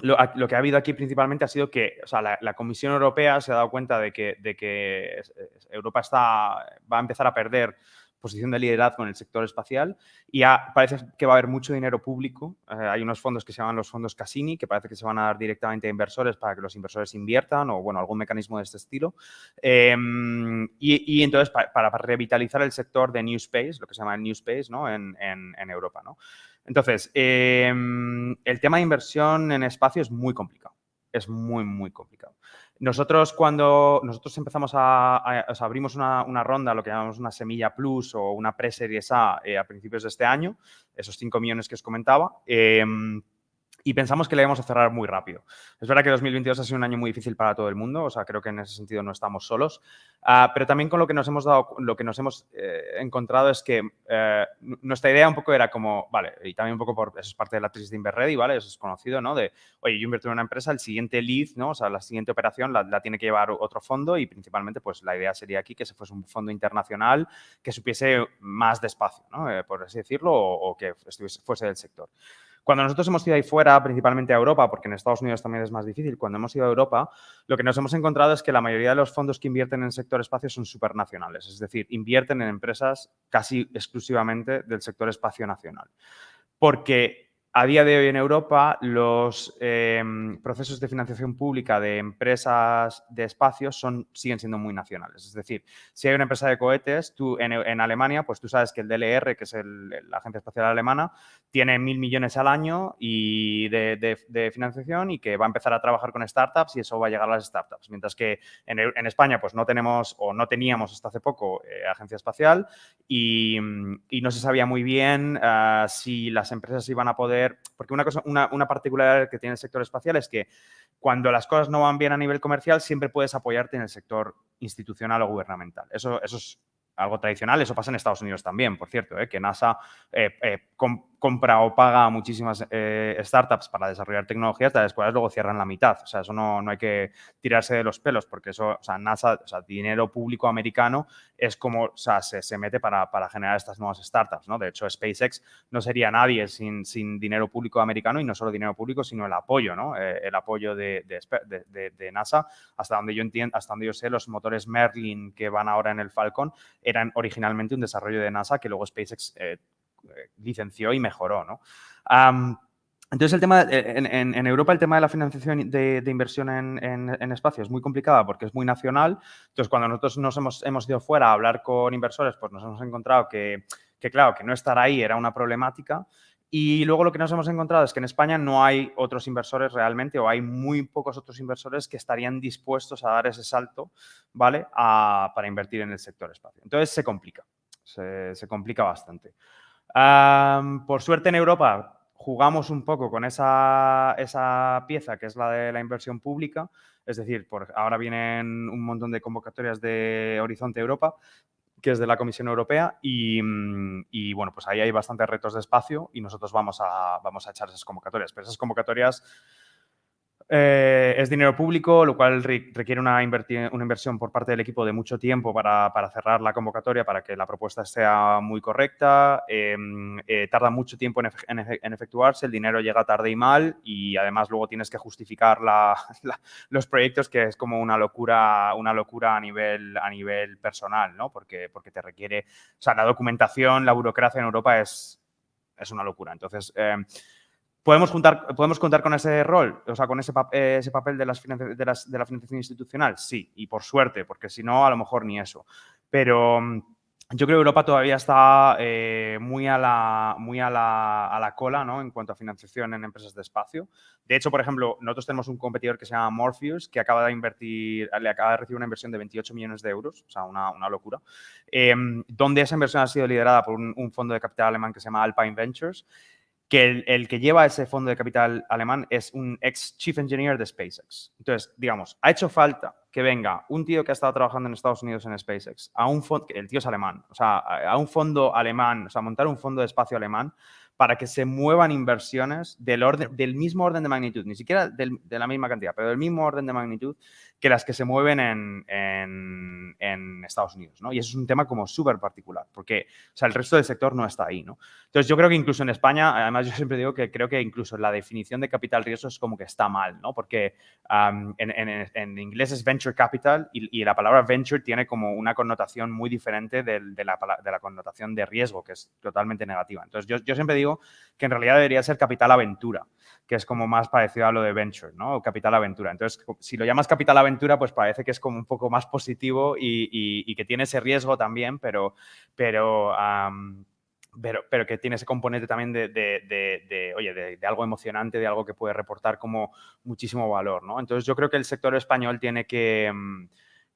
Lo, que ha habido aquí principalmente ha sido que o sea, la, Comisión Europea se ha dado cuenta de que, de que Europa está, va a empezar a perder posición de liderazgo en el sector espacial y parece que va a haber mucho dinero público. Eh, hay unos fondos que se llaman los fondos Cassini, que parece que se van a dar directamente a inversores para que los inversores inviertan o, bueno, algún mecanismo de este estilo. Em, y, entonces, para, revitalizar el sector de New Space, lo que se llama New Space, ¿no? En, Europa, ¿no? Entonces, em, el tema de inversión en espacio es muy complicado. Es muy, muy complicado. Nosotros cuando nosotros empezamos a, abrimos una, ronda, lo que llamamos una semilla plus o una pre-series A eh, a principios de este año, esos 5 millones que os comentaba, em, y pensamos que le íbamos a cerrar muy rápido. Es verdad que 2022 ha sido un año muy difícil para todo el mundo, o sea, creo que en ese sentido no estamos solos, ah, pero también con lo que nos hemos dado, lo que nos hemos eh, encontrado es que eh, nuestra idea un poco era como, vale, y también un poco por, eso es parte de la crisis de Inverready, ¿vale? Eso es conocido, ¿no? De, oye, yo invierto en una empresa, el siguiente lead, ¿no? O sea, la siguiente operación la, tiene que llevar otro fondo y principalmente, pues la idea sería aquí que se fuese un fondo internacional que supiese más despacio, ¿no? Eh, por así decirlo, o, o que estuviese, fuese del sector. Cuando nosotros hemos ido ahí fuera, principalmente a Europa, porque en Estados Unidos también es más difícil, cuando hemos ido a Europa, lo que nos hemos encontrado es que la mayoría de los fondos que invierten en el sector espacio son supernacionales, es decir, invierten en empresas casi exclusivamente del sector espacio nacional. Porque a día de hoy en Europa, los em, procesos de financiación pública de empresas de espacios son, siguen siendo muy nacionales. Es decir, si hay una empresa de cohetes, tú en, Alemania, pues tú sabes que el DLR, que es la Agencia Espacial Alemana, tiene mil millones al año y de, financiación y que va a empezar a trabajar con startups y eso va a llegar a las startups. Mientras que en, España, pues no tenemos o no teníamos hasta hace poco eh, agencia espacial y, no se sabía muy bien ah, si las empresas iban a poder porque una, cosa, una, una particularidad que tiene el sector espacial es que cuando las cosas no van bien a nivel comercial, siempre puedes apoyarte en el sector institucional o gubernamental. Eso, eso es algo tradicional, eso pasa en Estados Unidos también, por cierto, ¿eh? que NASA eh, eh, compra o paga a muchísimas eh, startups para desarrollar tecnologías, las cuales luego cierran la mitad. O sea, eso no, no hay que tirarse de los pelos, porque eso, o sea, NASA, o sea, dinero público americano es como, o sea, se, se mete para, para, generar estas nuevas startups, ¿no? De hecho, SpaceX no sería nadie sin, sin dinero público americano y no solo dinero público, sino el apoyo, ¿no? Eh, el apoyo de, de, de, NASA. Hasta donde yo entiendo, hasta donde yo sé, los motores Merlin que van ahora en el Falcon eran originalmente un desarrollo de NASA que luego SpaceX eh, licenció y mejoró, ¿no? entonces, el tema, en, Europa el tema de la financiación de, inversión en, espacio es muy complicada porque es muy nacional. Entonces, cuando nosotros nos hemos, ido fuera a hablar con inversores, pues nos hemos encontrado que, claro, que no estar ahí era una problemática. Y luego lo que nos hemos encontrado es que en España no hay otros inversores realmente o hay muy pocos otros inversores que estarían dispuestos a dar ese salto, ¿vale? para invertir en el sector espacio. Entonces, se complica, se complica bastante por suerte en Europa jugamos un poco con esa, esa, pieza que es la de la inversión pública, es decir, ahora vienen un montón de convocatorias de Horizonte Europa, que es de la Comisión Europea y, y, bueno, pues ahí hay bastantes retos de espacio y nosotros vamos a, vamos a echar esas convocatorias, pero esas convocatorias eh, es dinero público, lo cual requiere una, inversión por parte del equipo de mucho tiempo para, cerrar la convocatoria, para que la propuesta sea muy correcta. Em, eh, tarda mucho tiempo en, efectuarse, el dinero llega tarde y mal y además luego tienes que justificar los proyectos, que es como una locura, una locura a nivel, a nivel personal, ¿no? Porque, porque te requiere, o sea, la documentación, la burocracia en Europa es, es una locura. Entonces, em, ¿Podemos, juntar, ¿Podemos contar con ese rol, o sea, con ese, ese papel de, las de, las, de, la financiación institucional? Sí, y por suerte, porque si no, a lo mejor ni eso. Pero mm, yo creo que Europa todavía está eh, muy, a la, muy a la, a la, cola ¿no? en cuanto a financiación en empresas de espacio. De hecho, por ejemplo, nosotros tenemos un competidor que se llama Morpheus, que acaba de invertir, le acaba de recibir una inversión de 28 millones de euros, o sea, una, una locura, em, donde esa inversión ha sido liderada por un, un fondo de capital alemán que se llama Alpine Ventures que el, que lleva ese fondo de capital alemán es un ex chief engineer de SpaceX. Entonces, digamos, ha hecho falta que venga un tío que ha estado trabajando en Estados Unidos en SpaceX, a un fondo, el tío es alemán, o sea, a un fondo alemán, o sea, montar un fondo de espacio alemán para que se muevan inversiones del, orden, del mismo orden de magnitud, ni siquiera de la misma cantidad, pero del mismo orden de magnitud que las que se mueven en, en, Estados Unidos, ¿no? Y eso es un tema como súper particular, porque o sea, el resto del sector no está ahí, ¿no? Entonces, yo creo que incluso en España, además yo siempre digo que creo que incluso la definición de capital riesgo es como que está mal, ¿no? Porque en, inglés es venture capital y, la palabra venture tiene como una connotación muy diferente de, la, de, la, connotación de riesgo, que es totalmente negativa. Entonces, yo, yo siempre digo que en realidad debería ser capital aventura, que es como más parecido a lo de venture, ¿no? O capital aventura. Entonces, si lo llamas capital aventura, pues parece que es como un poco más positivo y, que tiene ese riesgo también, pero, pero, pero, pero, que tiene ese componente también de, de, oye, de, algo emocionante, de algo que puede reportar como muchísimo valor, ¿no? Entonces, yo creo que el sector español tiene que... Mm,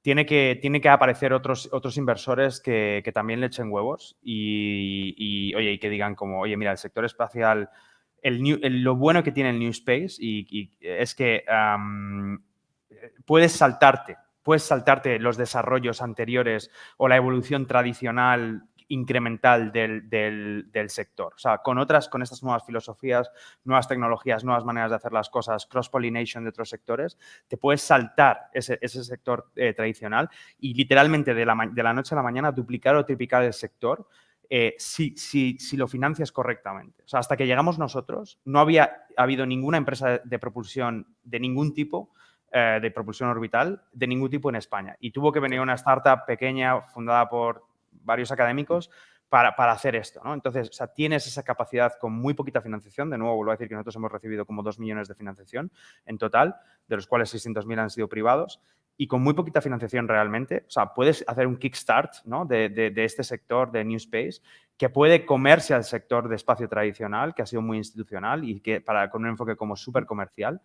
tiene que, tiene que aparecer otros, otros inversores que, que también le echen huevos y, oye, y que digan como, oye, mira, el sector espacial lo bueno que tiene el New Space y, es que puedes saltarte, puedes saltarte los desarrollos anteriores o la evolución tradicional incremental del, sector. O sea, con otras, con estas nuevas filosofías, nuevas tecnologías, nuevas maneras de hacer las cosas, cross-pollination de otros sectores, te puedes saltar ese, sector eh, tradicional y literalmente de la, de la, noche a la mañana duplicar o triplicar el sector eh, si, si, lo financias correctamente. O sea, hasta que llegamos nosotros, no había habido ninguna empresa de propulsión de ningún tipo eh, de propulsión orbital de ningún tipo en España. Y tuvo que venir una startup pequeña fundada por varios académicos para, hacer esto. ¿no? Entonces, o sea, tienes esa capacidad con muy poquita financiación. De nuevo, vuelvo a decir que nosotros hemos recibido como 2 millones de financiación en total, de los cuales 600.000 han sido privados. Y con muy poquita financiación realmente, o sea, puedes hacer un kickstart ¿no? de, de este sector de New Space que puede comerse al sector de espacio tradicional, que ha sido muy institucional y que para, con un enfoque como súper comercial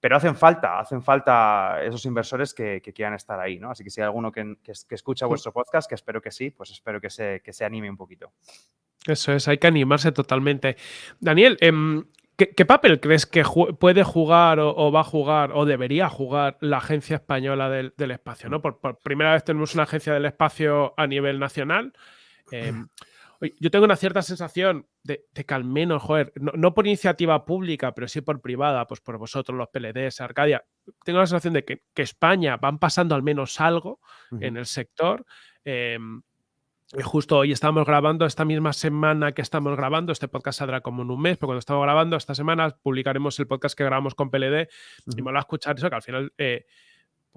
pero hacen falta, hacen falta esos inversores que, quieran estar ahí, ¿no? Así que si hay alguno que, escucha vuestro podcast, que espero que sí, pues espero que se, que se anime un poquito. Eso es, hay que animarse totalmente. Daniel, em, ¿qué, papel crees que puede jugar o, va a jugar o debería jugar la Agencia Española del, Espacio? ¿no? Por, primera vez tenemos una agencia del espacio a nivel nacional. Em, yo tengo una cierta sensación de, que al menos, joder, no, por iniciativa pública, pero sí por privada, pues por vosotros, los PLDs, Arcadia, tengo la sensación de que, España van pasando al menos algo en el sector. Em, justo hoy estamos grabando, esta misma semana que estamos grabando, este podcast saldrá como en un mes, pero cuando estamos grabando, esta semana publicaremos el podcast que grabamos con PLD y me va a escuchar eso, que al final eh,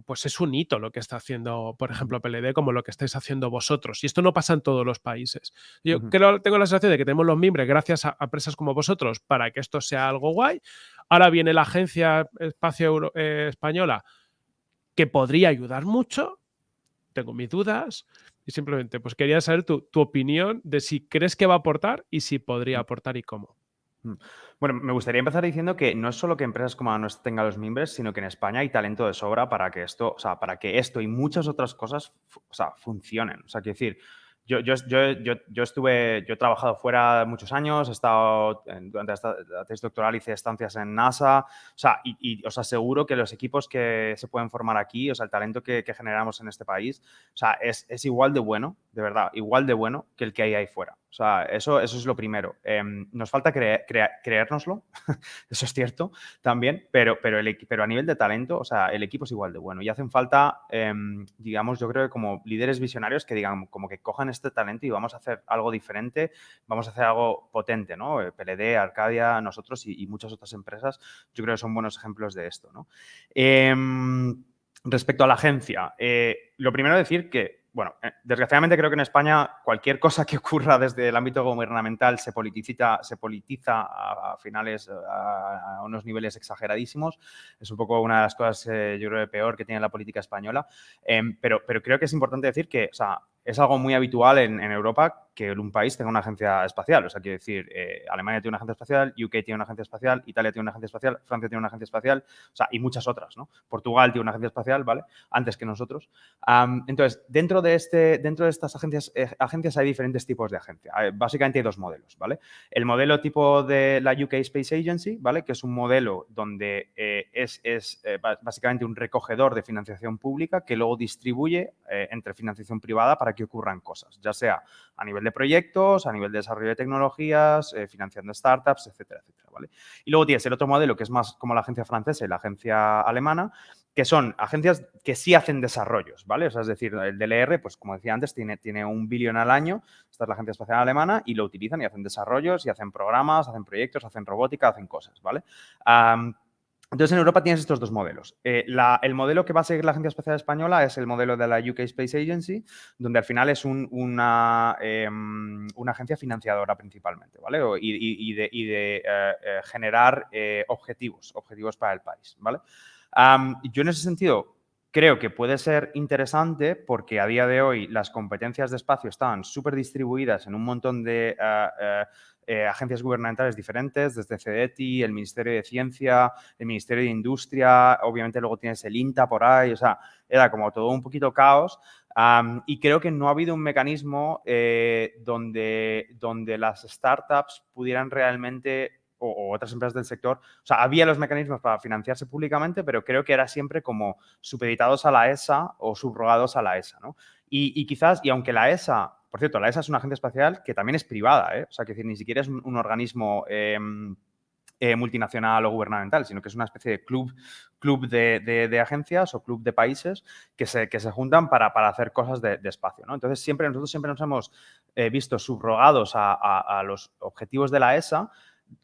pues es un hito lo que está haciendo, por ejemplo, PLD, como lo que estáis haciendo vosotros. Y esto no pasa en todos los países. Yo creo, tengo la sensación de que tenemos los miembros gracias a, empresas como vosotros para que esto sea algo guay. Ahora viene la Agencia Espacio eh, Española que podría ayudar mucho. Tengo mis dudas. Y simplemente, pues quería saber tu, tu opinión de si crees que va a aportar y si podría aportar y cómo. Mm. Bueno, me gustaría empezar diciendo que no es solo que empresas como la nuestra tengan los mimbres, sino que en España hay talento de sobra para que esto, o sea, para que esto y muchas otras cosas, o sea, funcionen. O sea, quiero decir, yo, yo, yo, yo, estuve, yo he trabajado fuera muchos años, he estado, durante la tesis doctoral hice estancias en NASA, o sea, y, os aseguro que los equipos que se pueden formar aquí, o sea, el talento que, generamos en este país, o sea, es, es, igual de bueno, de verdad, igual de bueno que el que hay ahí fuera. O sea, eso, eso es lo primero. Em, nos falta creérnoslo, eso es cierto también, pero, pero, el, pero a nivel de talento, o sea, el equipo es igual de bueno. Y hacen falta, em, digamos, yo creo que como líderes visionarios que digan, como que cojan este talento y vamos a hacer algo diferente, vamos a hacer algo potente, ¿no? Eh, PLD, Arcadia, nosotros y, muchas otras empresas, yo creo que son buenos ejemplos de esto, ¿no? Em, respecto a la agencia, eh, lo primero decir que bueno, eh, desgraciadamente creo que en España cualquier cosa que ocurra desde el ámbito gubernamental se politiza, se politiza a, finales, a, unos niveles exageradísimos. Es un poco una de las cosas, eh, yo creo, peor que tiene la política española. Em, pero, pero creo que es importante decir que, o sea, es algo muy habitual en, Europa que un país tenga una agencia espacial. O sea, quiero decir, eh, Alemania tiene una agencia espacial, UK tiene una agencia espacial, Italia tiene una agencia espacial, Francia tiene una agencia espacial, o sea, y muchas otras, ¿no? Portugal tiene una agencia espacial, ¿vale? Antes que nosotros. entonces, dentro de, este, dentro de estas agencias, eh, agencias hay diferentes tipos de agencia. básicamente hay dos modelos, ¿vale? El modelo tipo de la UK Space Agency, ¿vale? Que es un modelo donde eh, es, es básicamente un recogedor de financiación pública que luego distribuye entre financiación privada para que que ocurran cosas, ya sea a nivel de proyectos, a nivel de desarrollo de tecnologías, eh, financiando startups, etcétera, etcétera, ¿vale? Y luego tienes el otro modelo que es más como la agencia francesa y la agencia alemana, que son agencias que sí hacen desarrollos, ¿vale? Es decir, el DLR, pues como decía antes, tiene, tiene un billón al año, esta es la Agencia Espacial Alemana, y lo utilizan y hacen desarrollos, y hacen programas, hacen proyectos, hacen robótica, hacen cosas, ¿vale? Entonces, en Europa tienes estos dos modelos. Eh, el modelo que va a seguir la Agencia Espacial Española es el modelo de la UK Space Agency, donde al final es una, em, una, agencia financiadora principalmente, ¿vale? Y, de, eh, eh, generar objetivos, objetivos para el país, ¿vale? yo en ese sentido creo que puede ser interesante porque a día de hoy las competencias de espacio están súper distribuidas en un montón de eh, agencias gubernamentales diferentes, desde CEDETI, el Ministerio de Ciencia, el Ministerio de Industria, obviamente luego tienes el INTA por ahí, o sea, era como todo un poquito caos. y creo que no ha habido un mecanismo eh, donde, donde las startups pudieran realmente o, otras empresas del sector, o sea, había los mecanismos para financiarse públicamente, pero creo que era siempre como supeditados a la ESA o subrogados a la ESA, ¿no? Y, quizás, y aunque la ESA, por cierto, la ESA es una agencia espacial que también es privada, ¿eh? O sea, que decir, ni siquiera es un, organismo... Em, eh, multinacional o gubernamental, sino que es una especie de club, club de, agencias o club de países que se, que se juntan para, hacer cosas de, espacio. Entonces, siempre, nosotros siempre nos hemos eh, visto subrogados a, los objetivos de la ESA,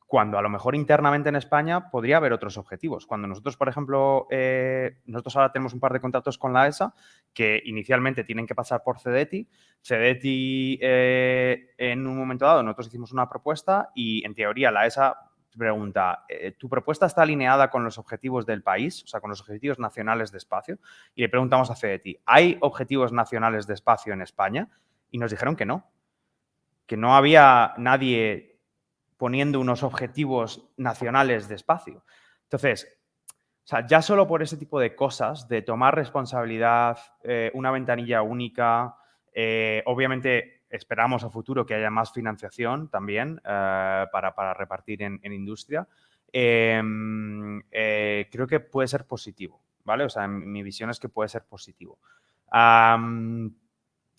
cuando a lo mejor internamente en España podría haber otros objetivos. Cuando nosotros, por ejemplo, eh, nosotros ahora tenemos un par de contratos con la ESA que inicialmente tienen que pasar por CEDETI. CEDETI, en un momento dado, nosotros hicimos una propuesta y en teoría la ESA pregunta, eh, ¿tu propuesta está alineada con los objetivos del país, o sea, con los objetivos nacionales de espacio? Y le preguntamos a CEDETI, ¿hay objetivos nacionales de espacio en España? Y nos dijeron que no, que no había nadie poniendo unos objetivos nacionales de espacio. Entonces, ya solo por ese tipo de cosas, de tomar responsabilidad, eh, una ventanilla única, eh, obviamente esperamos a futuro que haya más financiación también eh, para, repartir en, industria. Em, creo que puede ser positivo, ¿vale? O sea, mi visión es que puede ser positivo.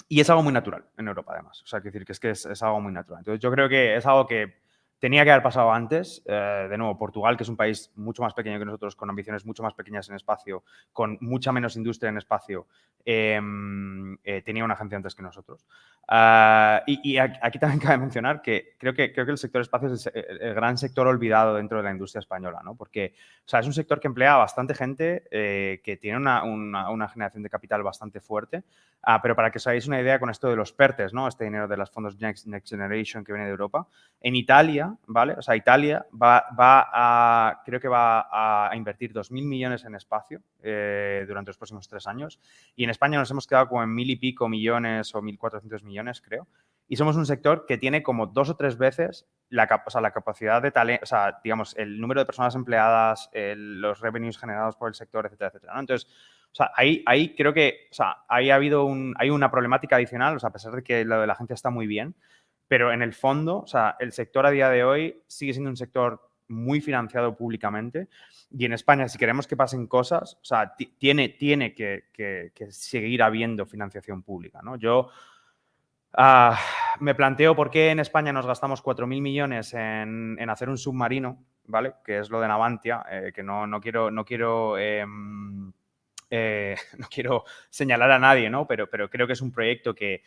y es algo muy natural en Europa, además. O sea, quiero decir que es que es, algo muy natural. Entonces, yo creo que es algo que tenía que haber pasado antes. Eh, de nuevo, Portugal, que es un país mucho más pequeño que nosotros, con ambiciones mucho más pequeñas en espacio, con mucha menos industria en espacio, em, eh, tenía una agencia antes que nosotros. Ah, y, aquí también cabe mencionar que creo que, creo que el sector espacio es el, gran sector olvidado dentro de la industria española, ¿no? Porque o sea, es un sector que emplea a bastante gente, eh, que tiene una, una, generación de capital bastante fuerte, ah, pero para que os hagáis una idea con esto de los PERTES, ¿no? Este dinero de los fondos Next, Next Generation que viene de Europa, en Italia ¿vale? O sea, Italia va, a, creo que va a invertir 2.000 millones en espacio eh, durante los próximos tres años y en España nos hemos quedado como en mil y pico millones o 1.400 millones, creo. Y somos un sector que tiene como dos o tres veces la, la capacidad de talento, o sea, digamos, el número de personas empleadas, los revenues generados por el sector, etcétera, etcétera. Entonces, o sea, ahí, ahí creo que, o sea, ahí ha habido un, hay una problemática adicional, o sea, a pesar de que lo de la agencia está muy bien, pero en el fondo, o sea, el sector a día de hoy sigue siendo un sector muy financiado públicamente y en España, si queremos que pasen cosas, o sea, tiene, tiene que, seguir habiendo financiación pública, ¿no? Yo ah, me planteo por qué en España nos gastamos 4.000 millones en, hacer un submarino, ¿vale? Que es lo de Navantia, eh, que no, no quiero... No quiero em, eh, no quiero señalar a nadie, ¿no? Pero, pero creo que es un proyecto que,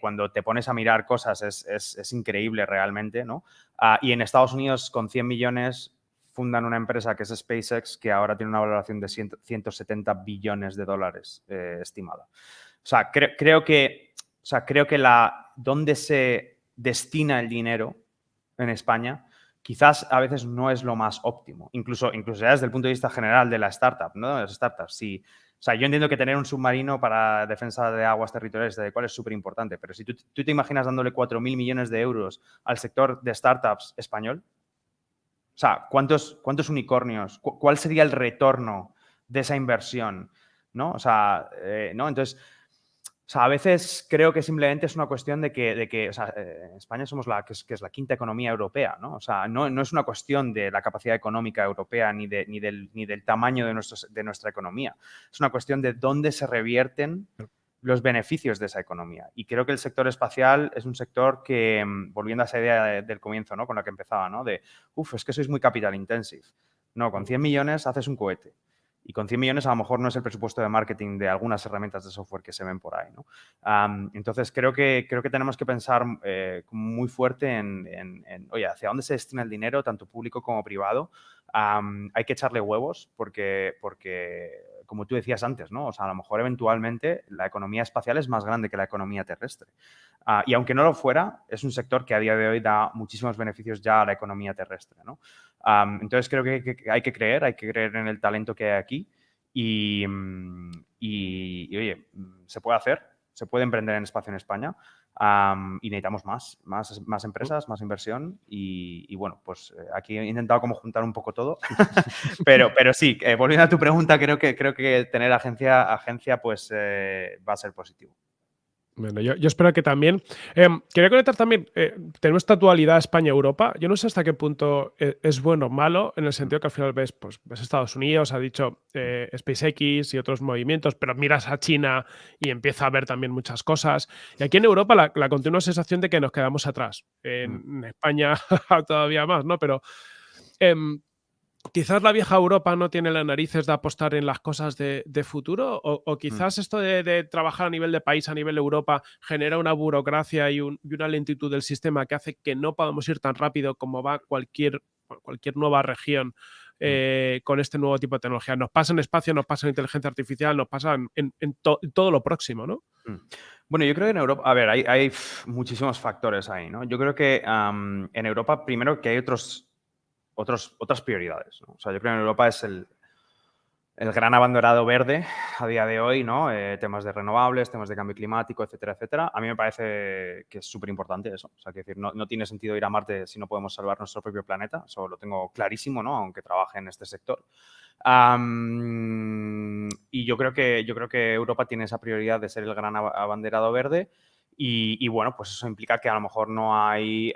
cuando te pones a mirar cosas es, increíble realmente, ¿no? Ah, y en Estados Unidos con 100 millones fundan una empresa que es SpaceX que ahora tiene una valoración de 170 billones de dólares eh, estimada. O sea, creo que, o sea, creo que la, donde se destina el dinero en España quizás a veces no es lo más óptimo, incluso, incluso ya desde el punto de vista general de la startup, ¿no? De las startups, sí. O sea, yo entiendo que tener un submarino para defensa de aguas territoriales de cual es súper importante, pero si tú, te imaginas dándole 4.000 millones de euros al sector de startups español, o sea, ¿cuántos, cuántos unicornios? ¿Cuál sería el retorno de esa inversión? ¿No? O sea, eh, ¿no? Entonces, sea, a veces creo que simplemente es una cuestión de que, de que o sea, eh, en España somos la que es, que es, la quinta economía europea, ¿no? O sea, no, no, es una cuestión de la capacidad económica europea ni, de, ni, del, ni del tamaño de, de nuestra economía. Es una cuestión de dónde se revierten los beneficios de esa economía. Y creo que el sector espacial es un sector que, mm, volviendo a esa idea del comienzo, ¿no? Con la que empezaba, ¿no? De, uff, es que sois muy capital intensive. No, con 100 millones haces un cohete. Y con 100 millones a lo mejor no es el presupuesto de marketing de algunas herramientas de software que se ven por ahí. ¿no? entonces, creo que, creo que tenemos que pensar eh, muy fuerte en, en, oye, hacia dónde se destina el dinero, tanto público como privado. hay que echarle huevos porque, porque, como tú decías antes, ¿no? O sea, a lo mejor eventualmente la economía espacial es más grande que la economía terrestre. Ah, y aunque no lo fuera, es un sector que a día de hoy da muchísimos beneficios ya a la economía terrestre, ¿no? entonces creo que, hay que creer, hay que creer en el talento que hay aquí y, mm, oye, mm, se puede hacer, se puede emprender en espacio en España y necesitamos más, más, más empresas, más inversión y, bueno, pues eh, aquí he intentado como juntar un poco todo, pero, pero sí, eh, volviendo a tu pregunta, creo que, creo que tener agencia, agencia pues eh, va a ser positivo. Bueno, yo, espero que también. Em, quería conectar también, eh, tenemos esta dualidad España-Europa. Yo no sé hasta qué punto e, es, bueno o malo, en el sentido que al final ves, pues, ves Estados Unidos, ha dicho eh, SpaceX y otros movimientos, pero miras a China y empieza a ver también muchas cosas. Y aquí en Europa la, la continua sensación de que nos quedamos atrás. En, mm. España todavía más, ¿no? Pero em, quizás la vieja Europa no tiene las narices de apostar en las cosas de, futuro o, mm. quizás esto de, trabajar a nivel de país, a nivel de Europa, genera una burocracia y, una lentitud del sistema que hace que no podamos ir tan rápido como va cualquier, cualquier nueva región mm. eh, con este nuevo tipo de tecnología. Nos pasa en espacio, nos pasa en inteligencia artificial, nos pasa en, todo lo próximo, ¿no? Mm. Bueno, yo creo que en Europa, a ver, hay, muchísimos factores ahí, ¿no? Yo creo que en Europa, primero que hay otros otros, otras prioridades. O sea, yo creo que en Europa es el, el gran abanderado verde a día de hoy, ¿no? Eh, temas de renovables, temas de cambio climático, etcétera, etcétera. A mí me parece que es súper importante eso. O sea, que decir, no, no, tiene sentido ir a Marte si no podemos salvar nuestro propio planeta. Eso lo tengo clarísimo, ¿no? Aunque trabaje en este sector. y yo creo, que, yo creo que Europa tiene esa prioridad de ser el gran abanderado verde y, bueno, pues eso implica que a lo mejor no hay,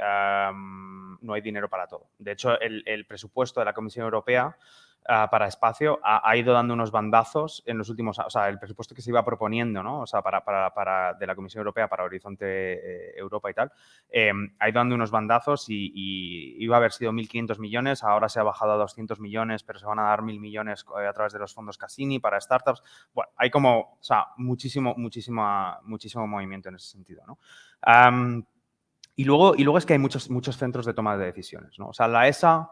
no hay dinero para todo. De hecho, el, presupuesto de la Comisión Europea ah, para espacio ha, ido dando unos bandazos en los últimos, o sea, el presupuesto que se iba proponiendo, ¿no? O sea, para, de la Comisión Europea para Horizonte eh, Europa y tal, em, ha ido dando unos bandazos y, iba a haber sido 1.500 millones, ahora se ha bajado a 200 millones, pero se van a dar 1.000 millones eh, a través de los fondos Cassini para startups. Bueno, hay como, muchísimo, muchísimo, muchísimo movimiento en ese sentido, y, luego, y luego es que hay muchos, muchos centros de toma de decisiones, ¿no? O sea, la ESA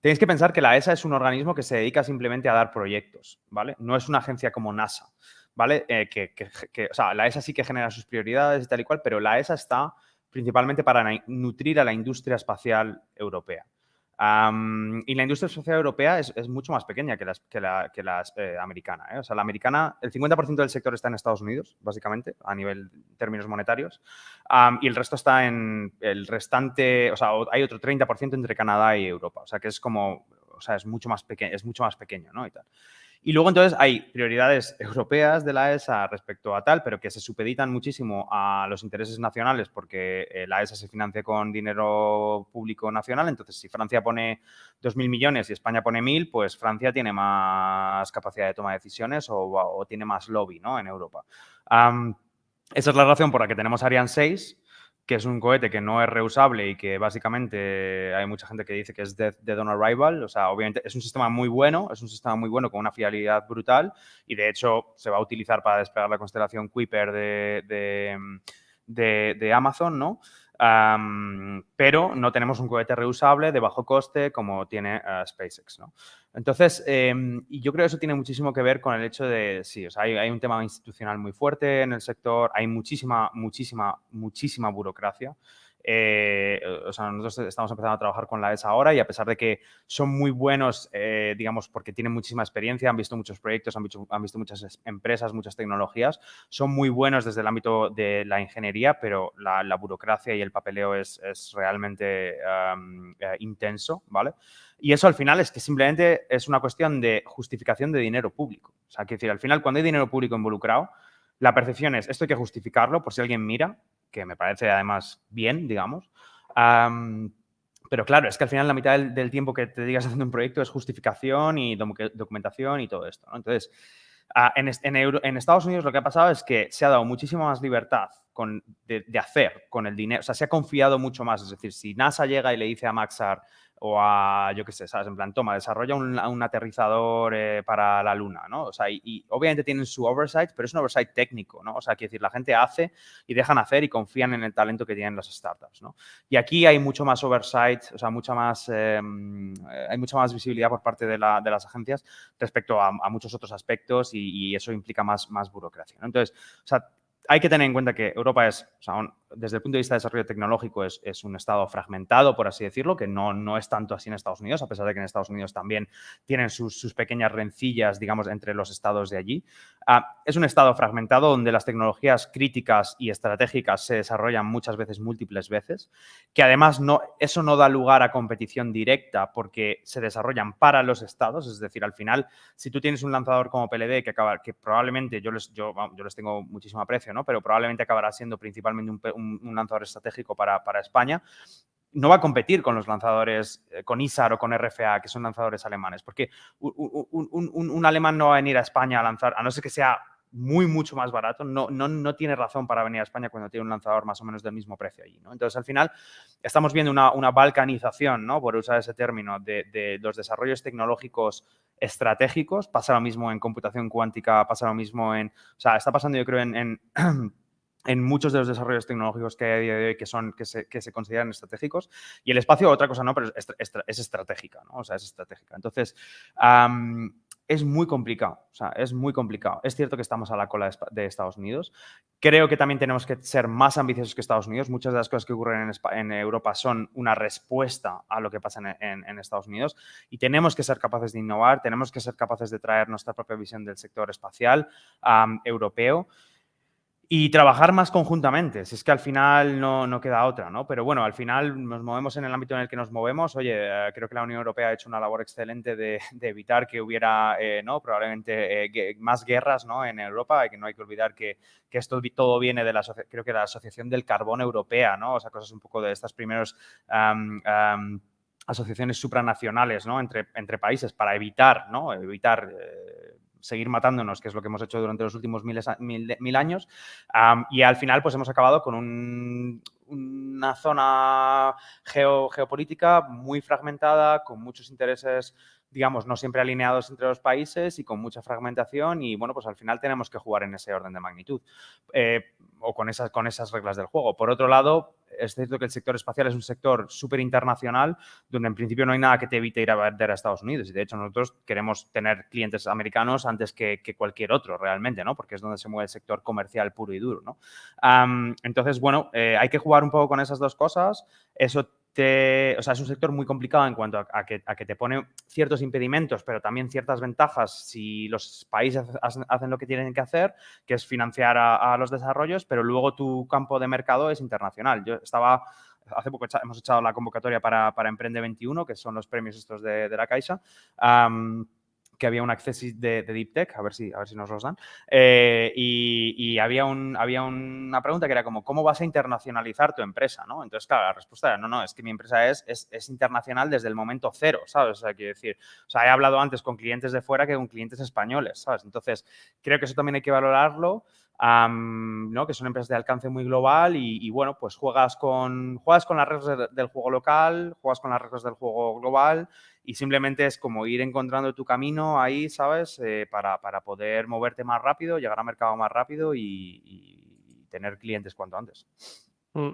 Tenéis que pensar que la ESA es un organismo que se dedica simplemente a dar proyectos, ¿vale? No es una agencia como NASA, ¿vale? Eh, que, o sea, la ESA sí que genera sus prioridades y tal y cual, pero la ESA está principalmente para nutrir a la industria espacial europea y la industria social europea es, mucho más pequeña que, las, que la, que eh, americana. ¿eh? O sea, la americana, el 50% del sector está en Estados Unidos, básicamente, a nivel términos monetarios, y el resto está en el restante, o sea, hay otro 30% entre Canadá y Europa. O sea, que es como, o sea, es mucho más pequeño, es mucho más pequeño, ¿no? Y tal. Y luego entonces hay prioridades europeas de la ESA respecto a tal, pero que se supeditan muchísimo a los intereses nacionales porque eh, la ESA se financia con dinero público nacional. Entonces, si Francia pone 2.000 millones y España pone 1.000, pues Francia tiene más capacidad de toma de decisiones o, tiene más lobby ¿no? en Europa. esa es la razón por la que tenemos Ariane 6 que es un cohete que no es reusable y que básicamente hay mucha gente que dice que es dead, on arrival. O sea, obviamente es un sistema muy bueno, es un sistema muy bueno con una fiabilidad brutal y de hecho se va a utilizar para despegar la constelación Kuiper de, de, de Amazon, ¿no? Pero no tenemos un cohete reusable de bajo coste como tiene eh, SpaceX. ¿no? Entonces, em, yo creo que eso tiene muchísimo que ver con el hecho de, sí, o sea, hay, un tema institucional muy fuerte en el sector, hay muchísima, muchísima, muchísima burocracia. Eh, o sea, nosotros estamos empezando a trabajar con la ESA ahora y a pesar de que son muy buenos, eh, digamos, porque tienen muchísima experiencia, han visto muchos proyectos, han visto, han visto, muchas empresas, muchas tecnologías, son muy buenos desde el ámbito de la ingeniería, pero la, burocracia y el papeleo es, es realmente eh, intenso, ¿vale? Y eso al final es que simplemente es una cuestión de justificación de dinero público. O sea, que decir, al final cuando hay dinero público involucrado, la percepción es, esto hay que justificarlo por si alguien mira, que me parece además bien, digamos. pero claro, es que al final la mitad del, tiempo que te digas haciendo un proyecto es justificación y documentación y todo esto. Entonces, ah, en, en, Estados Unidos lo que ha pasado es que se ha dado muchísima más libertad con, de, de, hacer con el dinero, o sea, se ha confiado mucho más. Es decir, si NASA llega y le dice a Maxar, o a, yo qué sé, ¿sabes? En plan, toma, desarrolla un, aterrizador eh, para la luna, ¿no? O sea, y, obviamente tienen su oversight, pero es un oversight técnico, ¿no? O sea, quiere decir, la gente hace y dejan hacer y confían en el talento que tienen las startups, ¿no? Y aquí hay mucho más oversight, o sea, mucha más, em, eh, hay mucha más visibilidad por parte de, las agencias respecto a, muchos otros aspectos y, eso implica más, más burocracia, ¿no? Entonces, o sea, hay que tener en cuenta que Europa es, o sea, desde el punto de vista de desarrollo tecnológico, es, es, un estado fragmentado, por así decirlo, que no, no es tanto así en Estados Unidos, a pesar de que en Estados Unidos también tienen sus, sus pequeñas rencillas, digamos, entre los estados de allí. Ah, es un estado fragmentado donde las tecnologías críticas y estratégicas se desarrollan muchas veces, múltiples veces, que además no, eso no da lugar a competición directa porque se desarrollan para los estados, es decir, al final, si tú tienes un lanzador como PLD que, acaba, que probablemente, yo les, yo, les tengo muchísimo aprecio, ¿no? pero probablemente acabará siendo principalmente un, un lanzador estratégico para, para España, no va a competir con los lanzadores, eh, con ISAR o con RFA, que son lanzadores alemanes, porque un, alemán no va a venir a España a lanzar, a no ser que sea muy, mucho más barato, no, no, no, tiene razón para venir a España cuando tiene un lanzador más o menos del mismo precio allí. ¿no? Entonces, al final, estamos viendo una, balcanización, ¿no? por usar ese término, de, los desarrollos tecnológicos estratégicos. Pasa lo mismo en computación cuántica, pasa lo mismo en... O sea, está pasando, yo creo, en muchos de los desarrollos tecnológicos que hay a día de hoy que, son, que, se, que se consideran estratégicos. Y el espacio, otra cosa no, pero es, es, estratégica, ¿no? O sea, es estratégica. Entonces, es muy complicado, o sea, es muy complicado. Es cierto que estamos a la cola de, Estados Unidos. Creo que también tenemos que ser más ambiciosos que Estados Unidos. Muchas de las cosas que ocurren en, en Europa son una respuesta a lo que pasa en, en, Estados Unidos y tenemos que ser capaces de innovar, tenemos que ser capaces de traer nuestra propia visión del sector espacial europeo y trabajar más conjuntamente, si es que al final no, no, queda otra, ¿no? Pero bueno, al final nos movemos en el ámbito en el que nos movemos. Oye, eh, creo que la Unión Europea ha hecho una labor excelente de, evitar que hubiera, eh, ¿no? Probablemente eh, más guerras, ¿no? En Europa, y que no hay que olvidar que, que esto todo viene de la, creo que la Asociación del Carbón Europea, ¿no? O sea, cosas un poco de estas primeros... asociaciones supranacionales ¿no? entre, entre países para evitar, ¿no? evitar seguir matándonos, que es lo que hemos hecho durante los últimos mil, mil, años. y al final, pues hemos acabado con una zona geopolítica muy fragmentada, con muchos intereses digamos, no siempre alineados entre los países y con mucha fragmentación y, bueno, pues al final tenemos que jugar en ese orden de magnitud eh, o con esas, con esas reglas del juego. Por otro lado, es cierto que el sector espacial es un sector súper internacional donde en principio no hay nada que te evite ir a vender a Estados Unidos y de hecho nosotros queremos tener clientes americanos antes que, cualquier otro realmente, ¿no? Porque es donde se mueve el sector comercial puro y duro, ¿no? entonces, bueno, eh, hay que jugar un poco con esas dos cosas. Eso o sea, es un sector muy complicado en cuanto a, que, te pone ciertos impedimentos, pero también ciertas ventajas si los países hacen lo que tienen que hacer, que es financiar a, los desarrollos, pero luego tu campo de mercado es internacional. Yo estaba hace poco hemos echado la convocatoria para, Emprende 21, que son los premios estos de, la Caixa que había un acceso de, Deep Tech, a ver si, a ver si nos los dan, eh, y, había, un, había una pregunta que era como, ¿cómo vas a internacionalizar tu empresa? ¿no? Entonces, claro, la respuesta era, no, no, es que mi empresa es, es, internacional desde el momento cero, ¿sabes? O sea, quiero decir, o sea, he hablado antes con clientes de fuera que con clientes españoles, ¿sabes? Entonces, creo que eso también hay que valorarlo. ¿No? que son empresas de alcance muy global y, bueno, pues juegas con, juegas con las reglas del juego local, juegas con las reglas del juego global y simplemente es como ir encontrando tu camino ahí, ¿sabes? Eh, para, poder moverte más rápido, llegar al mercado más rápido y, tener clientes cuanto antes. Mm.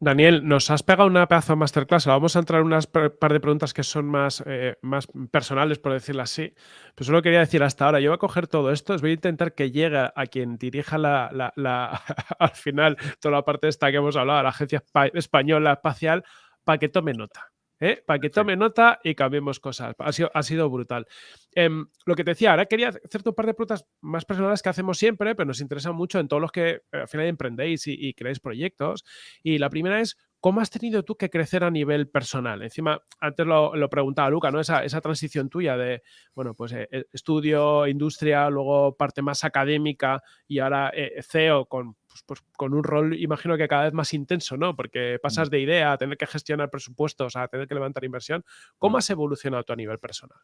Daniel, nos has pegado una pedazo masterclass. Vamos a entrar en unas par de preguntas que son más, eh, más personales, por decirlo así. Pero solo quería decir hasta ahora, yo voy a coger todo esto, os voy a intentar que llegue a quien dirija la, al final toda la parte esta que hemos hablado, la Agencia Española Espacial, para que tome nota. ¿Eh? para que tome nota y cambiemos cosas. Ha sido, ha sido brutal. Em, lo que te decía, ahora quería hacerte un par de preguntas más personales que hacemos siempre, pero nos interesa mucho en todos los que eh, al final emprendéis y, y creéis proyectos. Y la primera es, ¿Cómo has tenido tú que crecer a nivel personal? Encima, antes lo, lo preguntaba Luca, ¿no? Esa, esa, transición tuya de, bueno, pues eh, estudio, industria, luego parte más académica y ahora CEO con pues, pues, con un rol, imagino que cada vez más intenso, ¿no? Porque pasas mm. de idea a tener que gestionar presupuestos, a tener que levantar inversión. ¿Cómo mm. has evolucionado tú a nivel personal?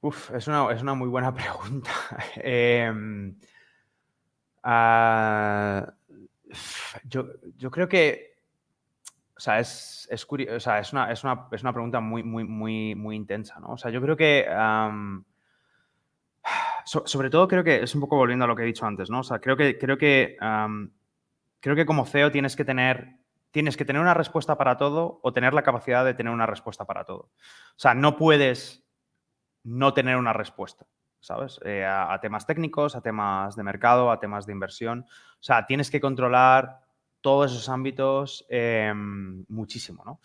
Uf, es una, es una muy buena pregunta. Em, ah, yo, yo, creo que, o sea, es, es, o sea, es, una, es, una, es, una, pregunta muy, muy, muy, muy intensa, ¿no? O sea, yo creo que sobre todo creo que es un poco volviendo a lo que he dicho antes, ¿no? O sea, creo que, creo que, creo que como CEO tienes que tener tienes que tener una respuesta para todo o tener la capacidad de tener una respuesta para todo. O sea, no puedes no tener una respuesta, ¿sabes? Eh, a, temas técnicos, a temas de mercado, a temas de inversión. O sea, tienes que controlar todos esos ámbitos em, muchísimo, ¿no?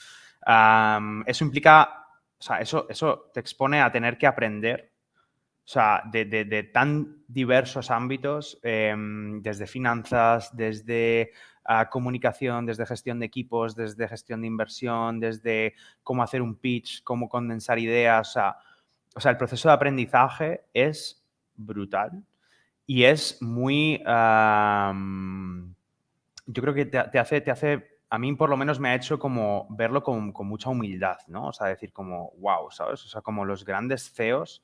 eso implica, o sea, eso, eso te expone a tener que aprender o sea, de, tan diversos ámbitos, em, desde finanzas, desde ah, comunicación, desde gestión de equipos, desde gestión de inversión, desde cómo hacer un pitch, cómo condensar ideas. O sea, el proceso de aprendizaje es brutal y es muy... yo creo que te, hace, te hace a mí por lo menos me ha hecho como verlo con, mucha humildad, ¿no? O sea, decir como, wow, ¿sabes? O sea, como los grandes CEOs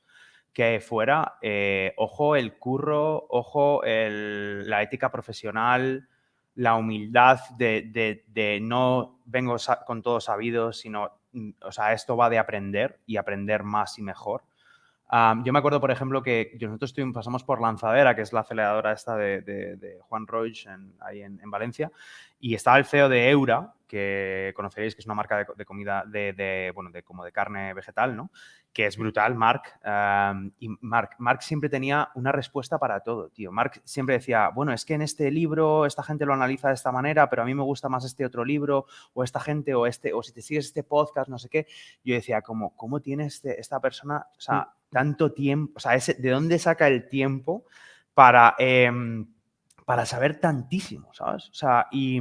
que fuera, eh, ojo el curro, ojo la ética profesional, la humildad de, no vengo con todo sabido, sino, mm, o sea, esto va de aprender y aprender más y mejor. Yo me acuerdo, por ejemplo, que nosotros pasamos por Lanzadera, que es la aceleradora esta de, Juan Roig ahí en, Valencia, y estaba el CEO de Eura, que conoceréis que es una marca de, comida de, bueno, de, como de carne vegetal, ¿no? Que es brutal, Mark. y Mark, Mark siempre tenía una respuesta para todo, tío. Mark siempre decía, bueno, es que en este libro esta gente lo analiza de esta manera, pero a mí me gusta más este otro libro, o esta gente, o este, o si te sigues este podcast, no sé qué. Yo decía, ¿cómo, cómo tiene este, esta persona, o sea, mm. Tanto tiempo, o sea, ese, ¿de dónde saca el tiempo para... Em, para saber tantísimo, ¿sabes? O sea, y,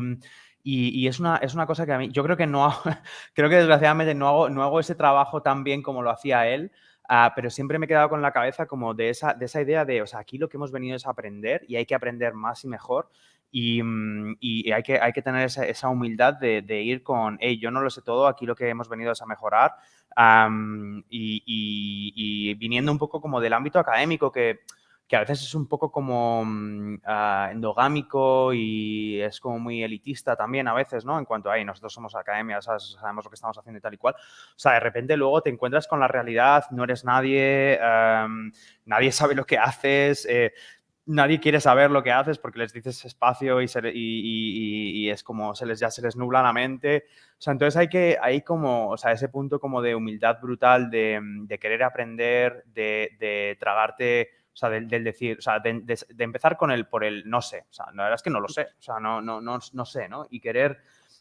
y, es, una, es una cosa que a mí, yo creo que no hago, creo que desgraciadamente no hago, no hago ese trabajo tan bien como lo hacía él, ah, pero siempre me he quedado con la cabeza como de esa, de esa idea de, o sea, aquí lo que hemos venido es aprender y hay que aprender más y mejor. Y, mm, y hay, que, hay que tener esa, esa humildad de, de, ir con, hey, yo no lo sé todo, aquí lo que hemos venido es a mejorar. y, y, viniendo un poco como del ámbito académico, que que a veces es un poco como ah, endogámico y es como muy elitista también a veces, ¿no? En cuanto a, nosotros somos academia, sabemos lo que estamos haciendo y tal y cual. O sea, de repente luego te encuentras con la realidad, no eres nadie, em, nadie sabe lo que haces, eh, nadie quiere saber lo que haces porque les dices espacio y, y, es como se les, ya se les nubla la mente. O sea, entonces hay que, hay como, o sea, ese punto como de humildad brutal, de, de querer aprender, de, de tragarte o sea, del, decir, o sea, de, empezar con el por el no sé. O sea, la verdad es que no lo sé. O sea, no, no, no, no sé, ¿no? Y querer,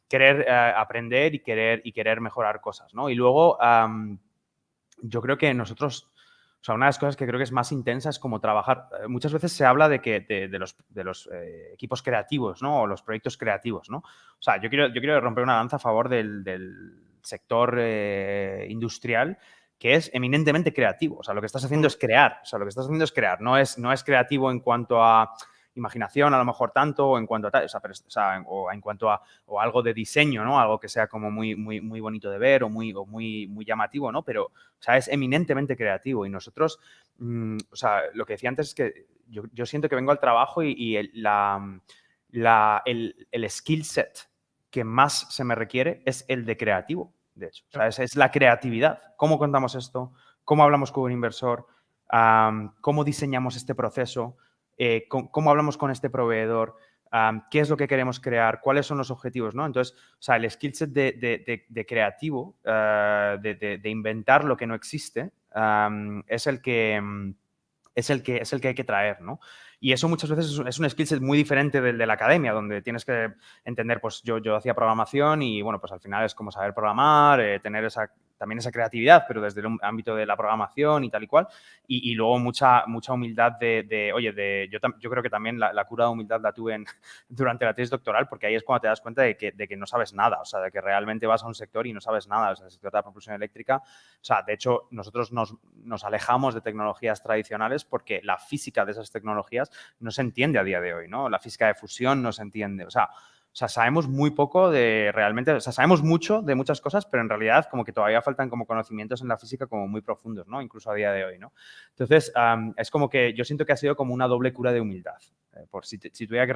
querer eh, aprender y querer, y querer mejorar cosas, ¿no? Y luego, yo creo que nosotros, o sea, una de las cosas que creo que es más intensa es como trabajar. Eh, muchas veces se habla de que de, los, de los eh, equipos creativos, ¿no? O los proyectos creativos, ¿no? O sea, yo quiero, yo quiero romper una danza a favor del, del sector industrial que es eminentemente creativo. O sea, lo que estás haciendo es crear. O sea, lo que estás haciendo es crear. No es, no es creativo en cuanto a imaginación, a lo mejor tanto, o en cuanto a o sea, o en cuanto a o algo de diseño, ¿no? Algo que sea como muy, muy, muy bonito de ver o muy, muy, muy llamativo, ¿no? Pero, o sea, es eminentemente creativo. Y nosotros, mm, o sea, lo que decía antes es que yo, siento que vengo al trabajo y, el, la, la, el, el skill set que más se me requiere es el de creativo de hecho. O sea, es, la creatividad. ¿Cómo contamos esto? ¿Cómo hablamos con un inversor? ¿Cómo diseñamos este proceso? Eh, ¿Cómo hablamos con este proveedor? ¿Qué es lo que queremos crear? ¿Cuáles son los objetivos? ¿no? Entonces, o sea, el skill set de, creativo, ah, de, inventar lo que no existe, es el que mm, es el que, es el que hay que traer, ¿no? Y eso muchas veces es un skill set muy diferente del de la academia, donde tienes que entender, pues yo, yo hacía programación y, bueno, pues al final es como saber programar, eh, tener esa también esa creatividad, pero desde el ámbito de la programación y tal y cual. Y, luego mucha, mucha humildad de, oye, de, yo, yo creo que también la, cura de humildad la tuve durante la tesis doctoral, porque ahí es cuando te das cuenta de que, de que no sabes nada, o sea, de que realmente vas a un sector y no sabes nada, o sea, el sector de la propulsión eléctrica. O sea, de hecho, nosotros nos, nos alejamos de tecnologías tradicionales porque la física de esas tecnologías no se entiende a día de hoy, ¿no? La física de fusión no se entiende, o sea, o sea, sabemos muy poco de realmente, o sea, sabemos mucho de muchas cosas, pero en realidad como que todavía faltan como conocimientos en la física como muy profundos, ¿no? Incluso a día de hoy, ¿no? Entonces, es como que yo siento que ha sido como una doble cura de humildad. Eh, por si, tuviera que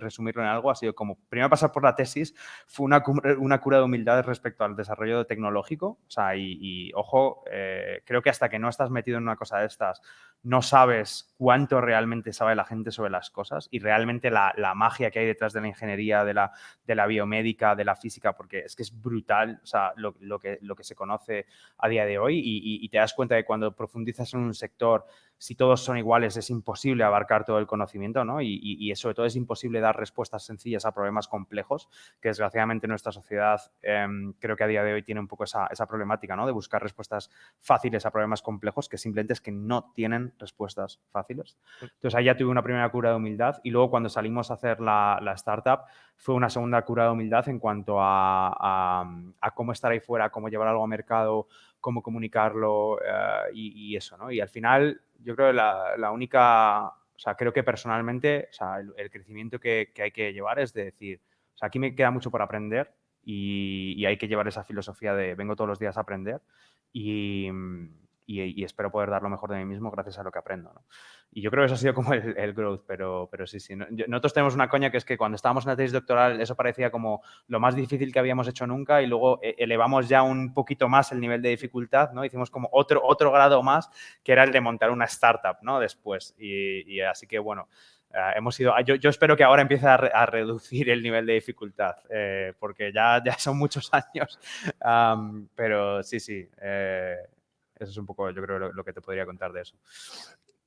resumirlo en algo, ha sido como, primero pasar por la tesis, fue una, una cura de humildad respecto al desarrollo tecnológico, o sea, y, ojo, eh, creo que hasta que no estás metido en una cosa de estas, no sabes cuánto realmente sabe la gente sobre las cosas y realmente la, la magia que hay detrás de la ingeniería, de la, de la biomédica, de la física, porque es que es brutal o sea, lo, lo, que, lo que se conoce a día de hoy y, y, te das cuenta de cuando profundizas en un sector, si todos son iguales es imposible abarcar todo el conocimiento ¿no? y, y, sobre todo es imposible dar respuestas sencillas a problemas complejos, que desgraciadamente nuestra sociedad em, creo que a día de hoy tiene un poco esa, esa problemática ¿no? de buscar respuestas fáciles a problemas complejos que simplemente es que no tienen respuestas fáciles. Entonces ahí ya tuve una primera cura de humildad y luego cuando salimos a hacer la, startup fue una segunda cura de humildad en cuanto a, cómo estar ahí fuera, cómo llevar algo a mercado, cómo comunicarlo eh, y, eso, ¿no? Y al final yo creo que la, única, o sea, creo que personalmente, o sea, el, crecimiento que, que hay que llevar es de decir, o sea, aquí me queda mucho por aprender y, hay que llevar esa filosofía de vengo todos los días a aprender y, espero poder dar lo mejor de mí mismo gracias a lo que aprendo. Y yo creo que eso ha sido como el, growth, pero, pero sí, sí. Nosotros tenemos una coña que es que cuando estábamos en la tesis doctoral eso parecía como lo más difícil que habíamos hecho nunca y luego eh, elevamos ya un poquito más el nivel de dificultad, ¿no? Hicimos como otro, otro grado más que era el de montar una startup, ¿no? Después. y así que, bueno, Ah, hemos ido, yo, yo, espero que ahora empiece a, reducir el nivel de dificultad, eh, porque ya, ya son muchos años, pero sí, sí, eh, eso es un poco, yo creo, lo, que te podría contar de eso.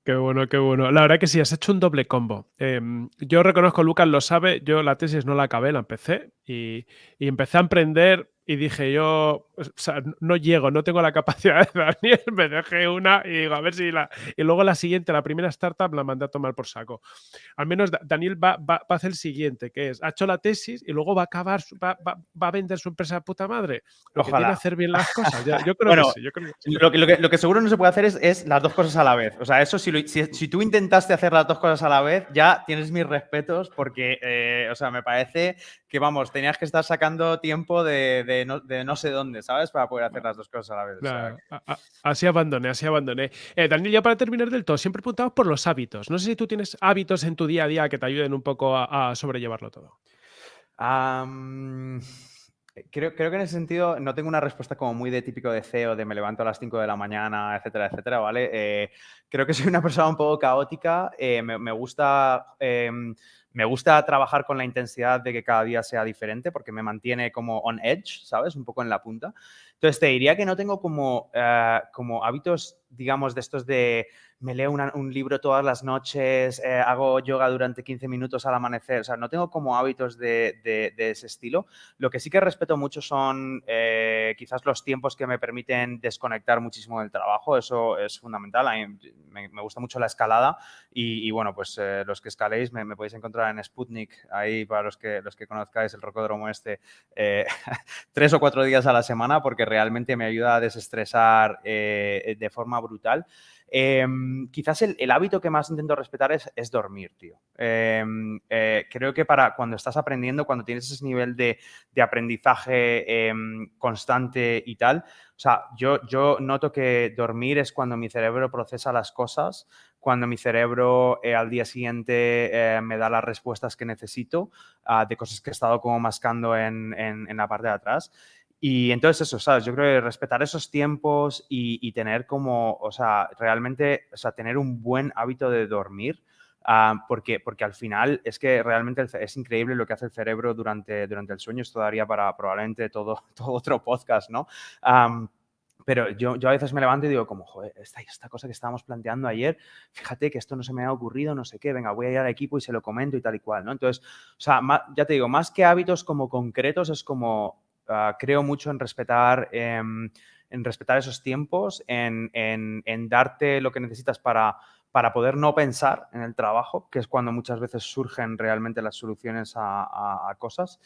Qué bueno, qué bueno. La verdad que sí, has hecho un doble combo. Em, yo reconozco, Lucas lo sabe, yo la tesis no la acabé, la empecé y, y empecé a emprender y dije yo, o sea, no llego, no tengo la capacidad de Daniel, me dejé una y digo, a ver si la... Y luego la siguiente, la primera startup, la mandé a tomar por saco. Al menos Daniel va, va, a hacer el siguiente, que es, ha hecho la tesis y luego va a acabar, va, va, a vender su empresa de puta madre. Lo Ojalá. que tiene hacer bien las cosas. yo, creo que sí, yo creo que sí. Lo, que, lo, que, seguro no se puede hacer es, es, las dos cosas a la vez. O sea, eso si, si, si, tú intentaste hacer las dos cosas a la vez, ya tienes mis respetos porque, eh, o sea, me parece que, vamos, tenías que estar sacando tiempo de de no, sé dónde, ¿sabes? Para poder hacer las dos cosas a la vez. así abandoné, así abandoné. Eh, Daniel, ya para terminar del todo, siempre preguntamos por los hábitos. No sé si tú tienes hábitos en tu día a día que te ayuden un poco a, sobrellevarlo todo. Creo, creo, que en ese sentido no tengo una respuesta como muy de típico de CEO, de me levanto a las 5 de la mañana, etcétera, etcétera, ¿vale? Eh, creo que soy una persona un poco caótica, eh, me, gusta em, me gusta trabajar con la intensidad de que cada día sea diferente porque me mantiene como on edge, ¿sabes? Un poco en la punta. Entonces, te diría que no tengo como, eh, como hábitos, digamos, de estos de me leo un libro todas las noches, eh, hago yoga durante 15 minutos al amanecer. O sea, no tengo como hábitos de, ese estilo. Lo que sí que respeto mucho son eh, quizás los tiempos que me permiten desconectar muchísimo del trabajo. Eso es fundamental. A mí me, gusta mucho la escalada y, bueno, pues los que escaléis me, podéis encontrar en Sputnik, ahí para los que, los que conozcáis el rocódromo este, tres o cuatro días a la semana porque realmente me ayuda a desestresar eh, de forma brutal. Em, quizás el, hábito que más intento respetar es, dormir, tío. Em, eh, creo que para cuando estás aprendiendo, cuando tienes ese nivel de, aprendizaje em, constante y tal, o sea, yo, noto que dormir es cuando mi cerebro procesa las cosas, cuando mi cerebro eh, al día siguiente me da las respuestas que necesito ah, de cosas que he estado como mascando en, en la parte de atrás. Y entonces eso, ¿sabes? Yo creo que respetar esos tiempos y, tener como, o sea, realmente, o sea, tener un buen hábito de dormir, ah, porque, porque al final es que realmente es increíble lo que hace el cerebro durante, durante el sueño. Esto daría para probablemente todo, todo otro podcast, ¿no? pero yo, yo, a veces me levanto y digo como, joder, esta, esta cosa que estábamos planteando ayer, fíjate que esto no se me ha ocurrido, no sé qué, venga, voy a ir al equipo y se lo comento y tal y cual, ¿no? Entonces, o sea, ya te digo, más que hábitos como concretos, es como, Ah, creo mucho en respetar, em, en respetar esos tiempos, en, darte lo que necesitas para, para poder no pensar en el trabajo, que es cuando muchas veces surgen realmente las soluciones a, cosas.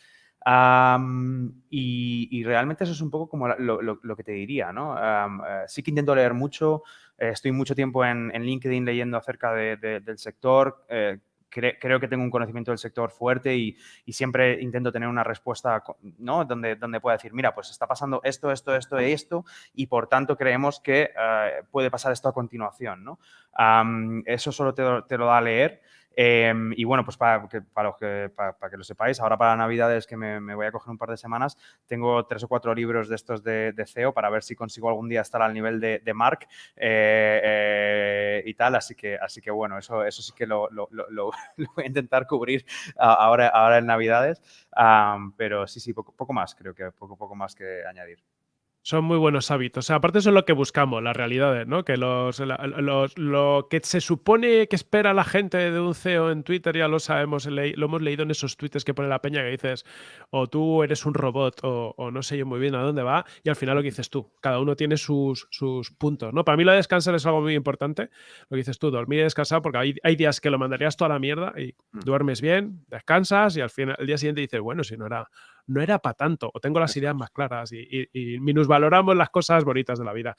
y, realmente eso es un poco como lo, que te diría, ¿no? Eh, sí que intento leer mucho, eh, estoy mucho tiempo en, LinkedIn leyendo acerca del sector, eh, creo que tengo un conocimiento del sector fuerte y, siempre intento tener una respuesta, ¿no? Donde, donde pueda decir, mira, pues está pasando esto, esto, esto y esto, y por tanto creemos que eh, puede pasar esto a continuación, ¿no? eso solo te, te, lo da a leer. Em, y bueno, pues para que, para, que, para, que lo sepáis, ahora para Navidades, que me, voy a coger un par de semanas, tengo tres o cuatro libros de estos de, CEO para ver si consigo algún día estar al nivel de, Mark eh, eh, y tal. Así que, así que bueno, eso, eso sí que lo, lo, lo, voy a intentar cubrir ahora, ahora en Navidades. pero sí, sí, poco, poco más, creo que poco, poco más que añadir. Son muy buenos hábitos. O sea, aparte eso es lo que buscamos, la realidad, ¿no? Que los, lo que se supone que espera la gente de un CEO en Twitter, ya lo sabemos, lo hemos leído en esos tweets que pone la peña que dices, o tú eres un robot, o, no sé yo muy bien a dónde va, y al final lo que dices tú, cada uno tiene sus, sus puntos, ¿no? Para mí lo de descansar es algo muy importante, lo que dices tú, dormir y descansar, porque hay, hay días que lo mandarías toda la mierda y mm. duermes bien, descansas, y al final, el día siguiente dices, bueno, si no era no era para tanto, o tengo las ideas más claras y, y, minusvaloramos las cosas bonitas de la vida.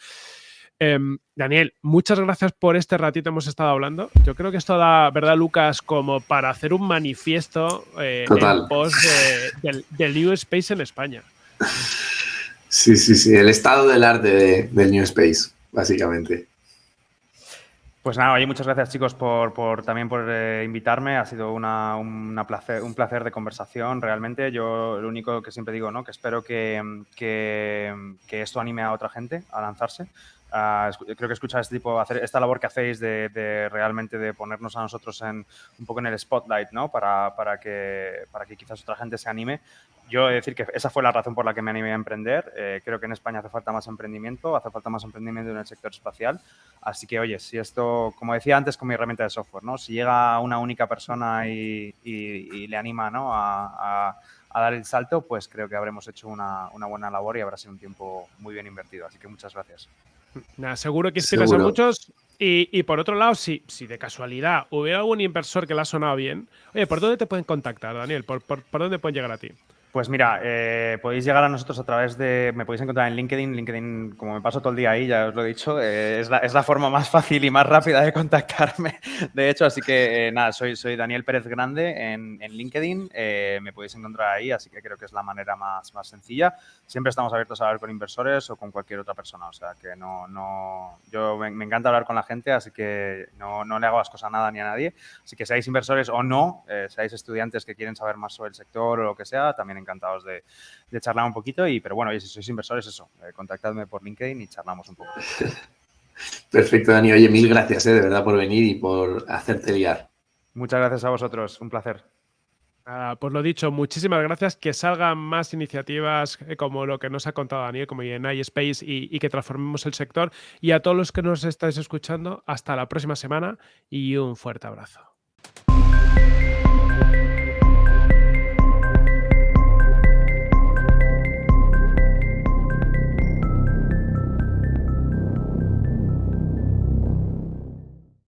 Em, Daniel, muchas gracias por este ratito hemos estado hablando. Yo creo que esto da, ¿verdad, Lucas? Como para hacer un manifiesto eh, en pos del, New Space en España. Sí, sí, sí, el estado del arte del New Space, básicamente. Pues nada, oye, muchas gracias chicos por, también por eh, invitarme. Ha sido una, placer, un placer de conversación realmente. Yo lo único que siempre digo, ¿no? Que espero que, que, esto anime a otra gente a lanzarse. Creo que escuchar este tipo, hacer esta labor que hacéis de, realmente de ponernos a nosotros en un poco en el spotlight, ¿no? Para, para, que, para que quizás otra gente se anime yo he de decir que esa fue la razón por la que me animé a emprender. Eh, creo que en España hace falta más emprendimiento, hace falta más emprendimiento en el sector espacial. Así que, oye, si esto, como decía antes con mi herramienta de software, ¿no? si llega una única persona y, le anima ¿no? a, dar el salto, pues creo que habremos hecho una, buena labor y habrá sido un tiempo muy bien invertido. Así que muchas gracias. Nada, seguro que inspiras a muchos. Y, por otro lado, si, si de casualidad hubiera algún inversor que le ha sonado bien, oye, ¿por dónde te pueden contactar, Daniel? por dónde pueden llegar a ti? Pues mira, eh, podéis llegar a nosotros a través de, me podéis encontrar en LinkedIn, LinkedIn, como me paso todo el día ahí, ya os lo he dicho, eh, es, la, es, la, forma más fácil y más rápida de contactarme, de hecho, así que eh, nada, soy, soy Daniel Pérez Grande en, en LinkedIn, me podéis encontrar ahí, así que creo que es la manera más, más sencilla. Siempre estamos abiertos a hablar con inversores o con cualquier otra persona, o sea que no, no, yo me, encanta hablar con la gente, así que no, no, le hago las cosas a nada ni a nadie, así que seáis inversores o no, seáis estudiantes que quieren saber más sobre el sector o lo que sea, también encantados de, charlar un poquito. Y, pero bueno, si sois inversores, eso, eh, contactadme por LinkedIn y charlamos un poco. Perfecto, Dani. Oye, mil gracias eh, de verdad por venir y por hacerte liar. Muchas gracias a vosotros, un placer. pues lo dicho, muchísimas gracias. Que salgan más iniciativas eh, como lo que nos ha contado Daniel, como en iSpace, y, y que transformemos el sector. Y a todos los que nos estáis escuchando, hasta la próxima semana y un fuerte abrazo.